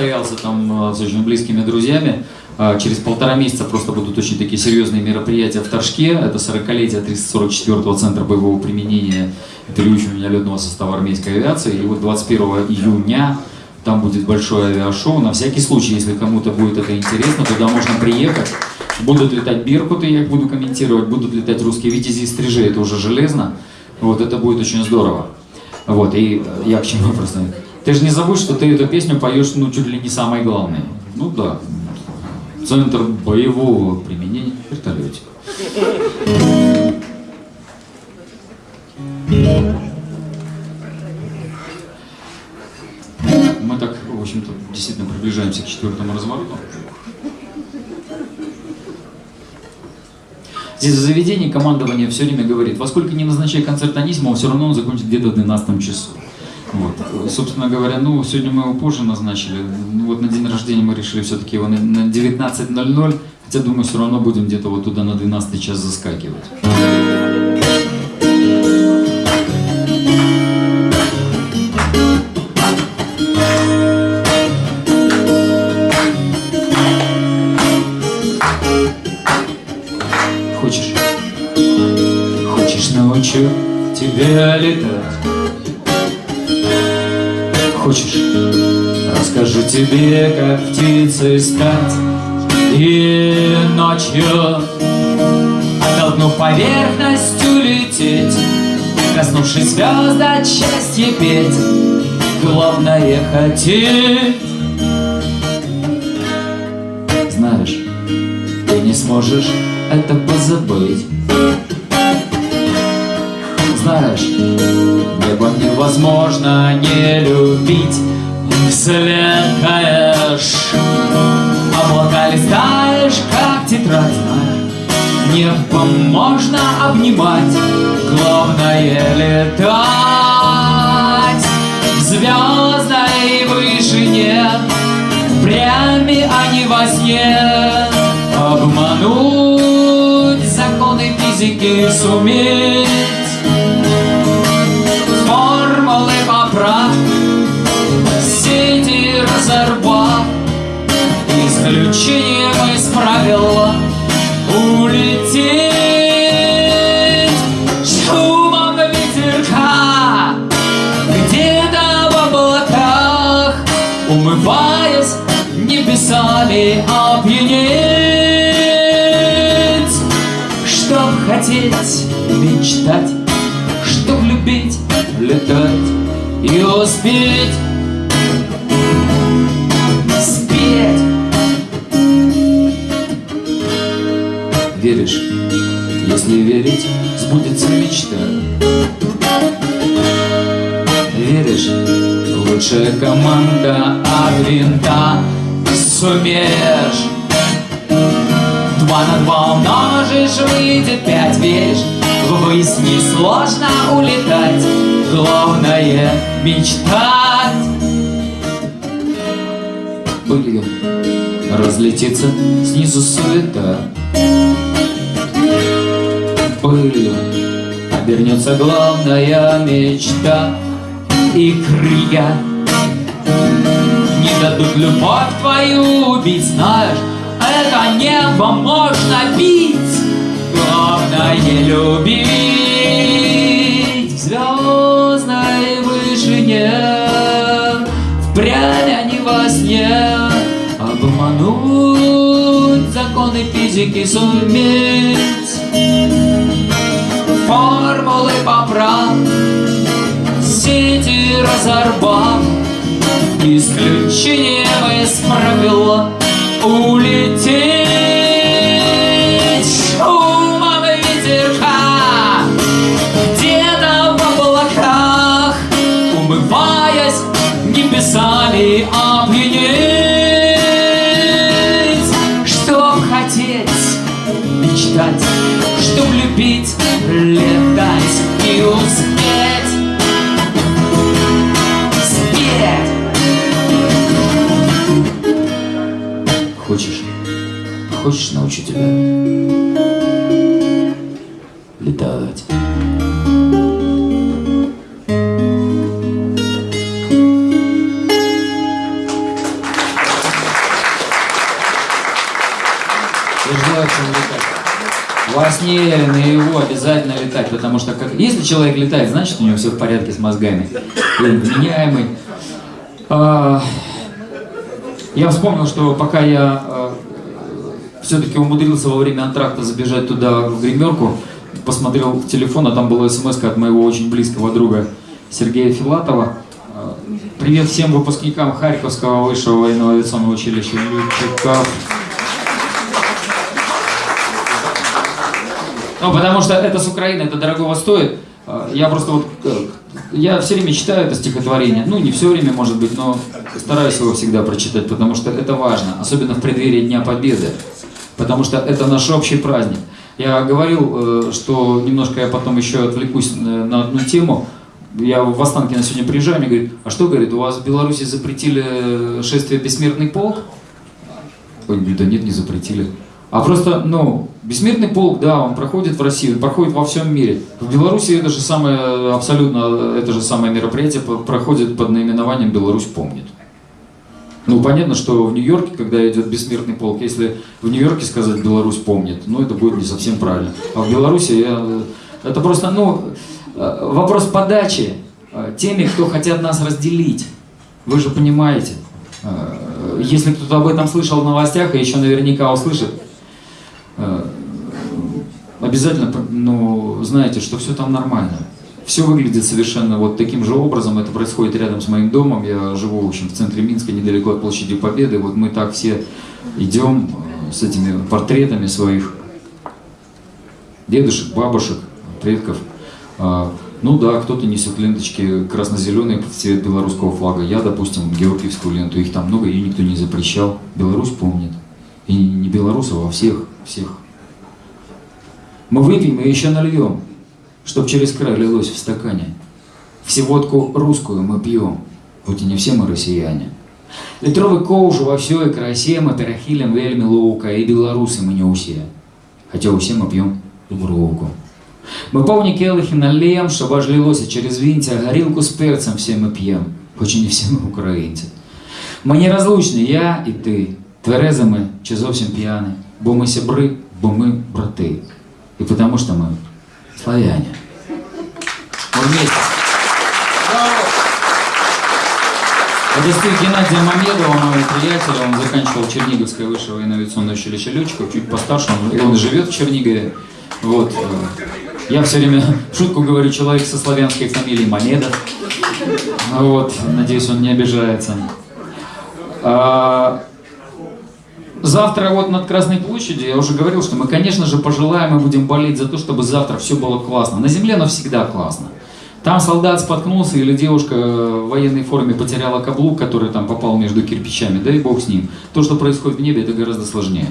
состоялся там э, с очень близкими друзьями. А, Через полтора месяца просто будут очень такие серьезные мероприятия в Торжке. Это 40-летие 344-го Центра боевого применения переучивания летного состава армейской авиации. И вот 21 июня там будет большое авиашоу. На всякий случай, если кому-то будет это интересно, туда можно приехать. Будут летать Беркуты, я их буду комментировать, будут летать русские витязи и стрижи, это уже железно. Вот это будет очень здорово. Вот, и э, я к чему просто... Ты же не забудь, что ты эту песню поешь, ну, чуть ли не самой главной. Ну да. Центр боевого применения вертолетик. Мы так, в общем-то, действительно приближаемся к четвертому развороту. Здесь в заведении командование все время говорит, во сколько не назначай концерт Анисимова, все равно он закончит где-то в 12 часу. Вот. Собственно говоря, ну, сегодня мы его позже назначили. Ну, вот на день рождения мы решили все-таки его на на 19.00, хотя, думаю, все равно будем где-то вот туда на 12 час заскакивать. Хочешь? Хочешь научу тебя летать? Хочешь? Расскажу тебе, как птицы стать И ночью. Оттолкнув поверхностью лететь Коснувшись звезд от счастья петь. Главное хотеть. Знаешь, ты не сможешь это позабыть Знаешь, небо невозможно не любить. Вследкаешь Облака листаешь, как тетрадь Небо можно обнимать Главное летать. В звездной вышине Прями, а не во сне. Обмануть законы физики суметь небесами опьянеть Чтоб хотеть, мечтать Чтоб любить, летать И успеть. Спеть. Веришь? Если верить, сбудется мечта. Веришь? Лучшая команда от винта Сумеешь. Два на два умножишь, выйдет пять Веришь? Ввысь несложно улетать Главное мечтать. Пылью разлетится снизу суета. Пылью обернется главная мечта. И крылья дадут любовь твою убить Знаешь, это небо можно бить. Главное любить В звездной вышине Впрямь, а не во сне. Обмануть законы физики суметь. Формулы поправ Сети разорвав Исключением из правила Улететь Хочешь? Хочешь, научу тебя летать? Во сне, наяву обязательно летать, потому что как... если человек летает, значит у него все в порядке с мозгами. Он вменяемый. А, Я вспомнил, что пока я все-таки умудрился во время антракта забежать туда в гримерку, посмотрел в телефон, а там была смс от моего очень близкого друга Сергея Филатова. А, Привет всем выпускникам Харьковского высшего военного авиационного училища летчиков. Ну, потому что это с Украины, это дорогого стоит. А, Я просто вот, э, я все время читаю это стихотворение. Ну, не все время, может быть, но стараюсь его всегда прочитать, потому что это важно, особенно в преддверии Дня Победы. Потому что это наш общий праздник. Я говорил, э, что немножко я потом еще отвлекусь на на одну тему. Я в Останкино сегодня приезжаю, мне говорит, а что, говорит, у вас в Беларуси запретили шествие «Бессмертный полк»? Ой, говорю, да нет, не запретили. А просто, ну, бессмертный полк, да, он проходит в России, он проходит во всем мире. В Беларуси это же самое, абсолютно это же самое мероприятие проходит под наименованием «Беларусь помнит». Ну, понятно, что в Нью-Йорке, когда идет бессмертный полк, если в Нью-Йорке сказать «Беларусь помнит», ну, это будет не совсем правильно. А в Беларуси я, это просто, ну, э, вопрос подачи э, теми, кто хотят нас разделить. Вы же понимаете. Э, Если кто-то об этом слышал в новостях и еще наверняка услышит, э, обязательно, ну, знаете, что все там нормально. Все выглядит совершенно вот таким же образом. Это происходит рядом с моим домом. Я живу, в общем, в центре Минска, недалеко от площади Победы. Вот мы так все идем э, с этими портретами своих дедушек, бабушек, предков. А, Ну да, кто-то несет ленточки красно-зеленые в цвет белорусского флага. Я, допустим, георгиевскую ленту. Их там много, ее никто не запрещал. Беларусь помнит. И не белорусов, а всех, всех. Мы выпьем и еще нальем, чтоб через край лилось в стакане. Всеводку русскую мы пьем, хоть и не все мы россияне. Літровий ковш во всей красе мы перахилим вельми лоука, и белорусы мы не усе. Хотя усе мы пьем дубровку. Мы повні келихи наллем, щоб аж лилося через вінця, горілку з перцем все ми п'єм, хоч і не всі ми українці. Ми неразлучні, я і ти, тверезими чи зовсім п'яні, бо ми сябри, бо ми брати. І тому що ми славяне. Мы вместе. Это стих Геннадия Мамедова, моего приятеля, он заканчивал Черниговское высшее военно-авиационное училище летчиков, чуть постарше, он, и он живет в Чернигове. Вот. э, Я все время шутку говорю, человек со славянской фамилией Мамедов. Вот, надеюсь, он не обижается. Завтра вот над Красной площадью, я уже говорил, что мы, конечно же, пожелаем и будем болеть за то, чтобы завтра все было классно. На земле оно всегда классно. Там солдат споткнулся или девушка в военной форме потеряла каблук, который там попал между кирпичами, да и бог с ним. То, что происходит в небе, это гораздо сложнее.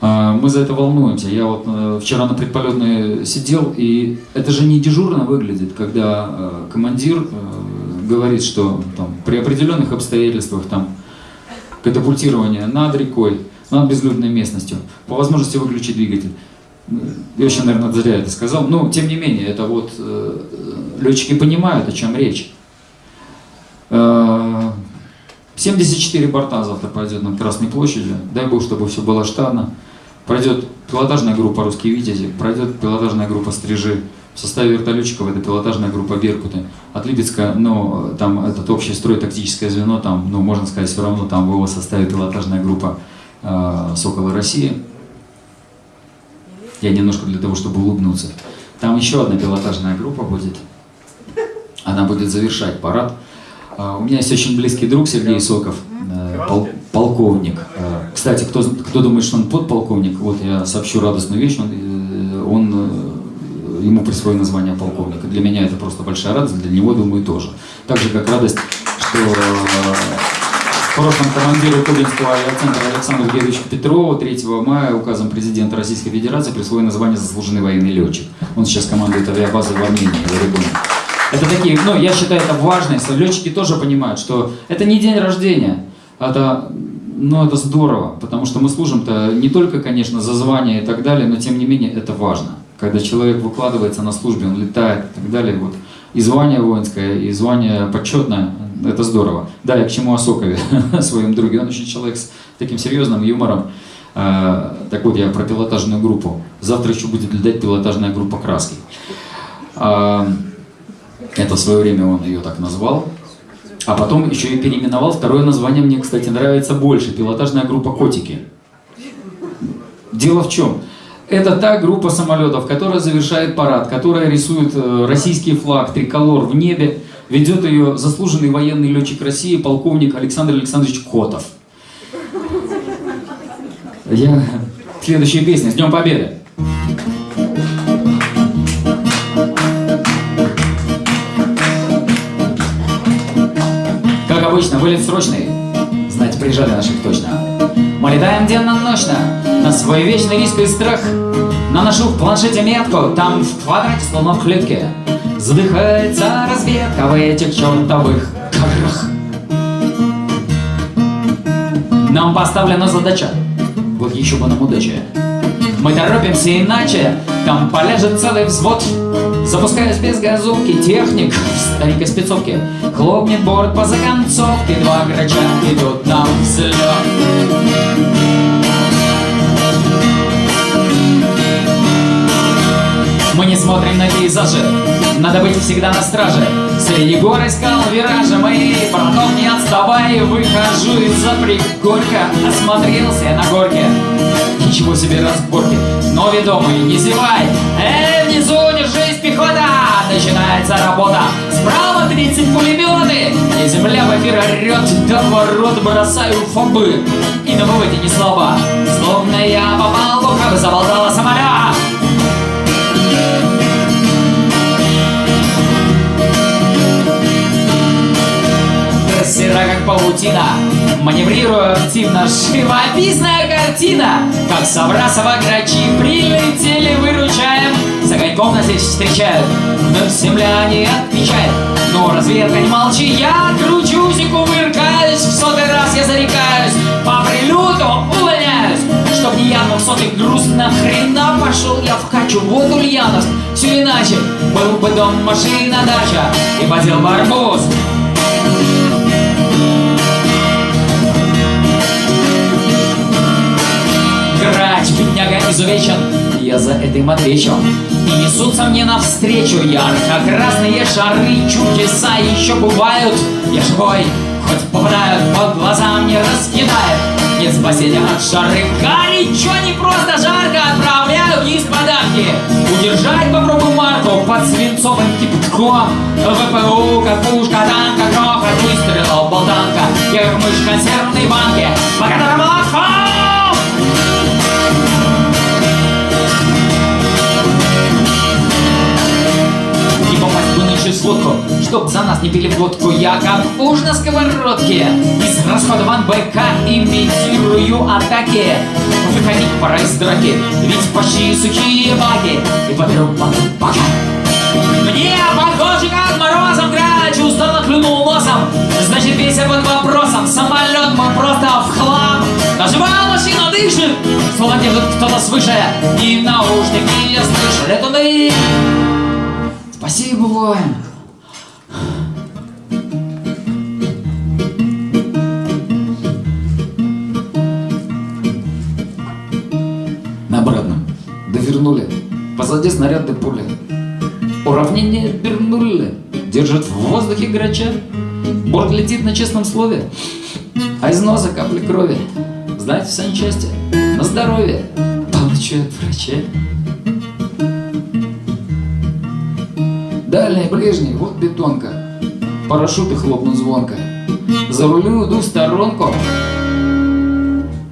А, Мы за это волнуемся. Я вот э, вчера на предполетной сидел, и это же не дежурно выглядит, когда э, командир э, говорит, что там, при определенных обстоятельствах там катапультирование над рекой, над безлюдной местностью, по возможности выключить двигатель. Я еще, наверное, зря это сказал. Но, тем не менее, это вот э, летчики понимают, о чем речь. Э, 74 борта завтра пройдет над Красной площадью. Дай бог, чтобы все было штатно. Пройдет пилотажная группа «Русские Витязи», пройдет пилотажная группа «Стрижи». В составе вертолетчиков это пилотажная группа «Беркуты». От Липецка, ну, там этот общий строй, тактическое звено, там, ну, можно сказать, все равно там в его составе пилотажная группа э, «Соколы России». Я немножко для того, чтобы улыбнуться. Там еще одна пилотажная группа будет. Она будет завершать парад. А, У меня есть очень близкий друг Сергей Соков, э, пол- полковник. Э, Кстати, кто, кто думает, что он подполковник, вот я сообщу радостную вещь. Он, э, э, ему присвоено звание полковника. Для меня это просто большая радость, для него, думаю, тоже. Так же, как радость, что э, в прошлом командиру Кубинского авиацентра Александру Георгиевичу Петрову 3 мая указом президента Российской Федерации присвоено звание «Заслуженный военный летчик». Он сейчас командует авиабазой в Армении, в Орегоне. Это такие, ну, я считаю, это важно, если летчики тоже понимают, что это не день рождения, это ну, это здорово, потому что мы служим-то не только, конечно, за звание и так далее, но тем не менее это важно. Когда человек выкладывается на службе, он летает и так далее, вот. И звание воинское, и звание почетное, это здорово. Да, я к чему о Сокове, своем друге. Он очень человек с таким серьезным юмором. А, так вот, я про пилотажную группу. Завтра еще будет летать пилотажная группа «Краски». А, это в свое время он ее так назвал. А потом еще и переименовал. Второе название мне, кстати, нравится больше. Пилотажная группа «Котики». Дело в чем? Это та группа самолетов, которая завершает парад, которая рисует э, российский флаг, триколор в небе. Ведет ее заслуженный военный летчик России, полковник Александр Александрович Котов. Я... Следующая песня. С Днем Победы! Как обычно, вылет срочный. Знаете, приезжали наших точно. Мы летаем денно-ночно на свой вечный риск и страх. Наношу в планшете метку, там в квадрате, словно в клетке. Задыхается разведка в этих чертовых горах. Нам поставлена задача, вот еще бы нам удача. Мы торопимся иначе, там полежит целый взвод. Запускаясь без газовки, техник в старенькой спецовке Хлопнет борт по законцовке, два грача идут на взлет. Мы не смотрим на пейзажи, надо быть всегда на страже. Среди гор искал виражи мои, потом не отставай, выхожу из-за пригорка, осмотрелся на горке. Ничего себе разборки, но ведомый, не зевай, эй, внизу держись, пехота! Начинается работа, справа 30 пулеметы, и земля в эфир орет, до ворот бросаю фобы. И на выводе не слабо, словно я попал в ухо, заболтала самолет. Сера как паутина Маневрируя активно. Живописная картина. Как Саврасова грачи Прилетели, выручаем За коньком нас здесь встречают Вновь земляне отвечают Но разведка не молчи Я кручусь и кувыркаюсь В сотый раз я зарекаюсь По прилету увольняюсь. Чтоб не я, но в сотый грустно Хрена пошел я в качу Вот ульяновск, все иначе Был бы дом, машина, дача И подел бы арбуз. Грач, бедняга изувечен, я за это им. И несутся мне навстречу ярко-красные шары, чудеса еще бывают. Я живой, хоть попадают по глазам, не раскидает. Нет спасения от жары, горячо, не просто жарко, отправляю вниз подарки. Удержать попробую марку под свинцовым кипятком. ВПУ, как пушка, танка, грохот, выстрелов, болтанка. Я как мышь в консервной банке, по которому в сводку, чтоб за нас не пили водку. Я как уж на сковородке, из расходован БК имитирую атаки. Выходить пора из драки, ведь почти сухие баки и подру бака. Мне похоже, как морозом грач устало клюнул носом. Значит, весь под вопросом, самолет мы просто в хлам. Даже машина дышит, словно держит кто-то свыше. И наушники я слышу, летуны. Спасибо, воин. На обратном. Довернули. Позади снаряды пули. Уравнение вернули. Держит в воздухе грача. Борт летит на честном слове. А из носа капли крови. Знаете, в санчасти. На здоровье. Получу от врача. Дальний, ближний, вот бетонка. Парашюты хлопнут звонко. За рулю иду в сторонку.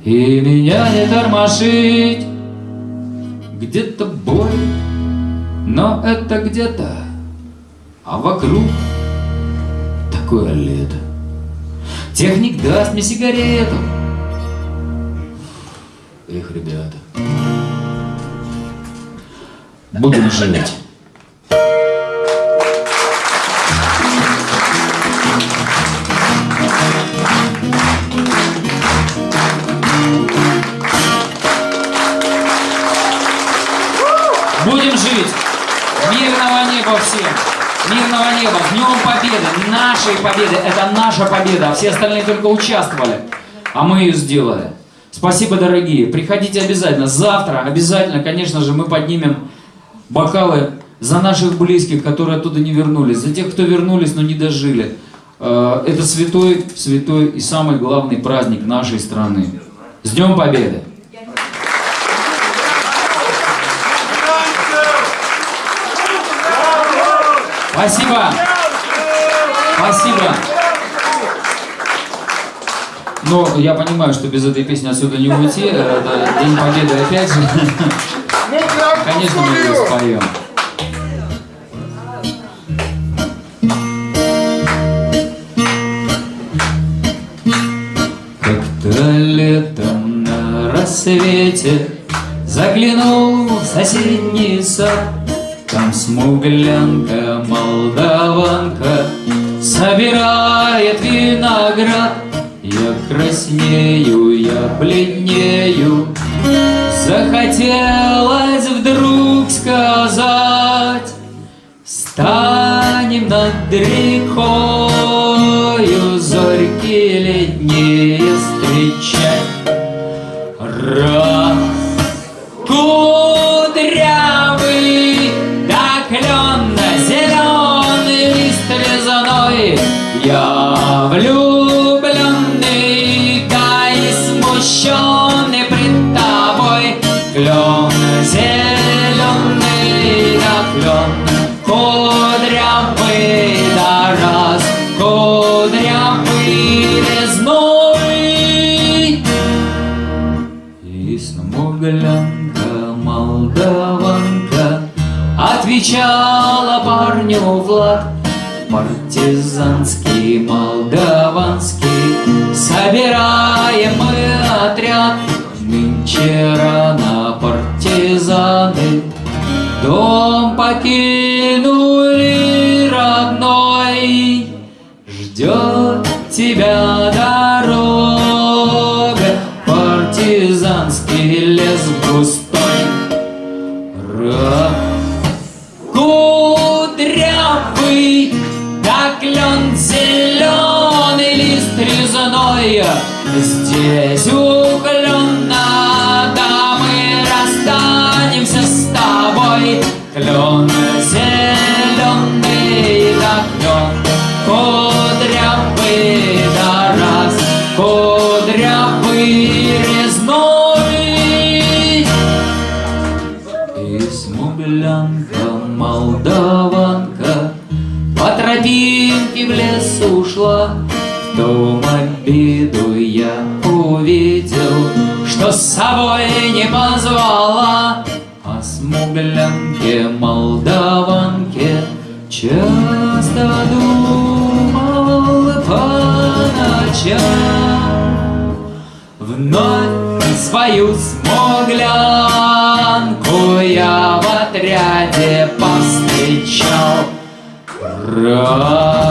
И меня не тормошить. Где-то бой, но это где-то, а вокруг такое лето. Техник даст мне сигарету. Эх, ребята, будем жить. Будем жить. Мирного неба всем. Мирного неба. С Днем Победы. Нашей победы. Это наша победа. Все остальные только участвовали. А мы ее сделали. Спасибо, дорогие. Приходите обязательно. Завтра обязательно, конечно же, мы поднимем бокалы за наших близких, которые оттуда не вернулись, за тех, кто вернулись, но не дожили. Э, это святой, святой и самый главный праздник нашей страны. С Днем Победы! Спасибо! Спасибо! Но я понимаю, что без этой песни отсюда не уйти. Это День Победы опять же. Конечно, мы ее споем. Как-то летом на рассвете Заглянул в соседний сад Там смуглянка, молдаванка Собирает виноград. Я краснею, я бледнею. Захотелось вдруг сказать Станем над рекою Зорьки летние встречать Отвечала парню Влад. Партизанский, молдаванский Собираем мы отряд. Нынче рано партизаны Дом покинули Да клен зеленый лист резной. Здесь у клена Да мы расстанемся с тобой. Клен зеленый ушла В том обиду я увидел Что с собой не позвала О смуглянке, молдаванке Часто думал по ночам Вновь свою смуглянку я в отряде повстречал. Раз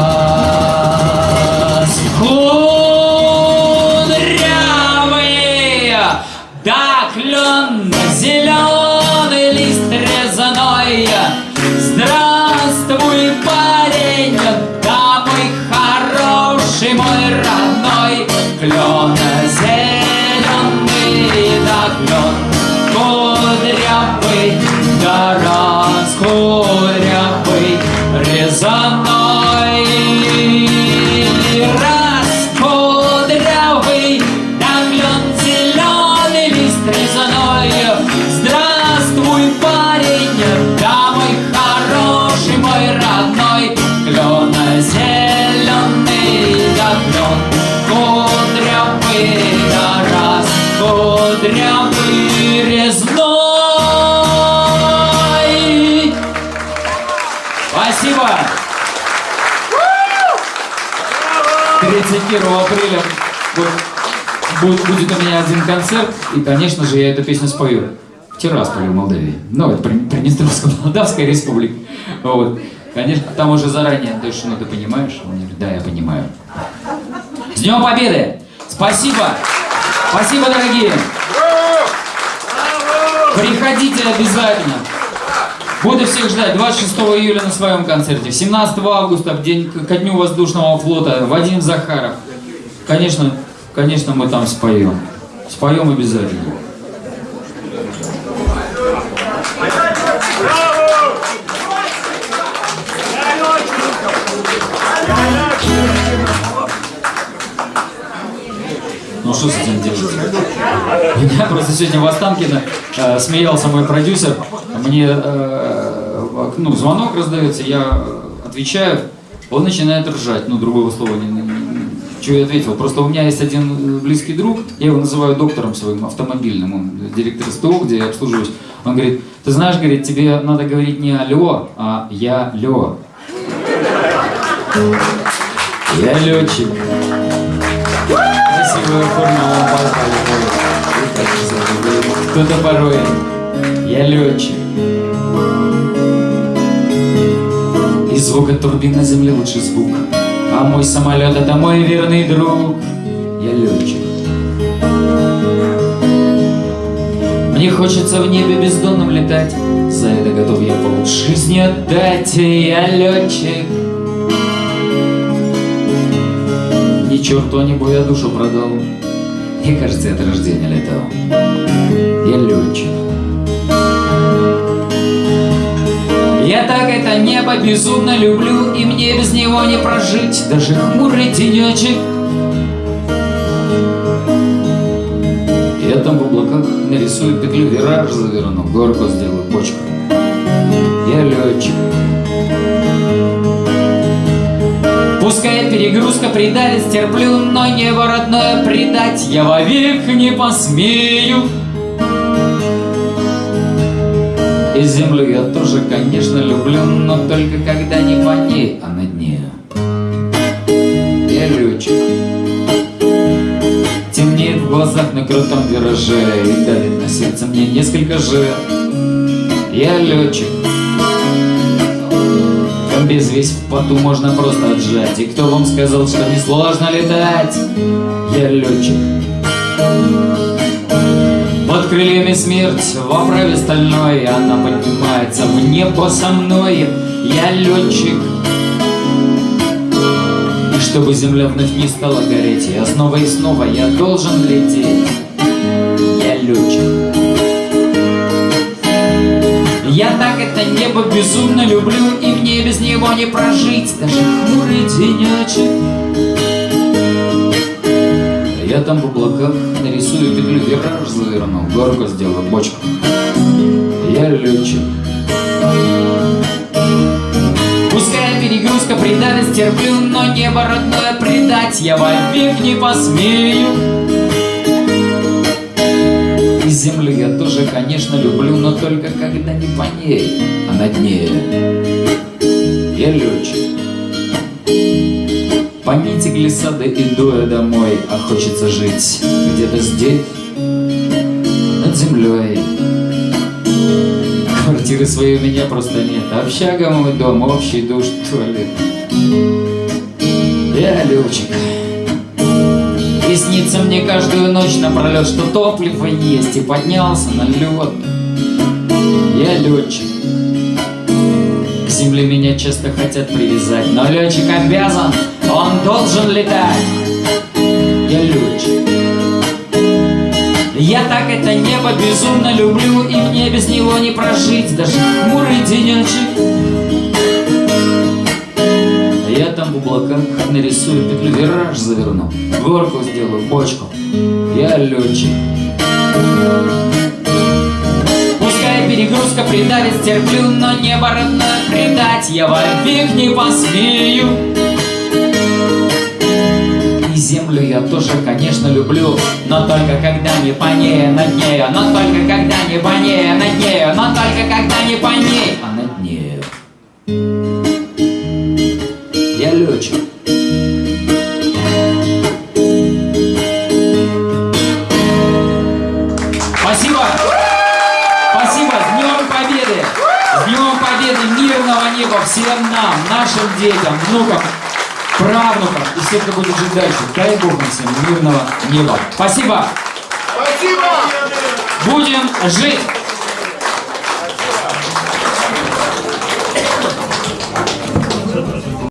будет, будет у меня один концерт, и, конечно же, я эту песню спою. В Тирасполе, в Молдавии. Ну, это При- Приднестровско-Молдавская республика. Вот. Конечно, там уже заранее, то есть, ну, ты понимаешь? Он говорит, да, я понимаю. С Днем Победы! Спасибо! Спасибо, дорогие! Приходите обязательно! Буду всех ждать 26 июля на своем концерте, 17 августа, в день ко дню воздушного флота, Вадим Захаров. Конечно, конечно, мы там споем. Споем обязательно. Ну что с этим делать? Я просто сегодня в Останкино э, смеялся мой продюсер. Мне э, ну, звонок раздается, я отвечаю, он начинает ржать. Ну, другого слова не, что я ответил. Просто у меня есть один близкий друг, я его называю доктором своим автомобильным, он директор СТО, где я обслуживаюсь. Он говорит, ты знаешь, говорит, тебе надо говорить не алло, а я лё. Я летчик. Красивая форма лопата Кто-то порой. Я летчик. И звук от турбин на земле лучший звук. А мой самолет это мой верный друг. Я летчик. Мне хочется в небе бездонном летать. За это готов я пол жизни отдать. Я летчик. Ни черту не бой, я душу продал. Мне кажется, я от рождения летал. Я летчик. Я так это небо безумно люблю, И мне без него не прожить, даже хмурый денечек. Я там в облаках нарисую петлю, вираж заверну, горку сделаю, почку. Я летчик. Пускай перегрузка придавит, стерплю, но небо родное предать я вовек не посмею. И землю я тоже, конечно, люблю, но только когда не по ней, а над нею. Я летчик. Темнеет в глазах на крутом вираже И давит на сердце мне несколько же Я летчик Комбез весь в поту можно просто отжать И кто вам сказал, что несложно летать? Я летчик крыльями смерть в оправе стальной Она поднимается в небо со мной. Я летчик. И чтобы земля вновь не стала гореть Я снова и снова я должен лететь. Я летчик. Я так это небо безумно люблю И мне без него не прожить. Даже хмурый денечек Я там в облаках нарисую петлю Вираж заверну, горку сделаю, бочку Я летчик Пускай перегрузка придавит, стерплю, но небо родное предать я вовек не посмею. И землю я тоже, конечно, люблю, но только когда не по ней, а над ней. Я летчик. Глиссады иду я домой, а хочется жить где-то здесь, над землей. Квартиры своей у меня просто нет. Общага мой дом, общий душ, туалет. Я летчик. И снится мне каждую ночь напролет, что топливо есть, и поднялся на лед. Я летчик. К земле меня часто хотят привязать, но летчик обязан, он должен летать. Я летчик. Я так это небо безумно люблю, и мне без него не прожить, даже хмурый денечек. Я там в облаках нарисую петлю, вираж заверну, горку сделаю, бочку. Я летчик. Пускай перегрузка придавит, стерплю, но небо родное предать я вовек не посмею. Землю я тоже, конечно, люблю Но только когда не по ней, а над нею Но только когда не по ней, а над нею Но только когда не по ней, а над нею Я летчик Спасибо! Спасибо! С Днем Победы! С Днем Победы! Мирного неба всем нам, нашим детям, внукам, правнукам и всем, кто будет жить дальше. Дай Бог нам всем мирного неба. Спасибо! Спасибо! Будем жить!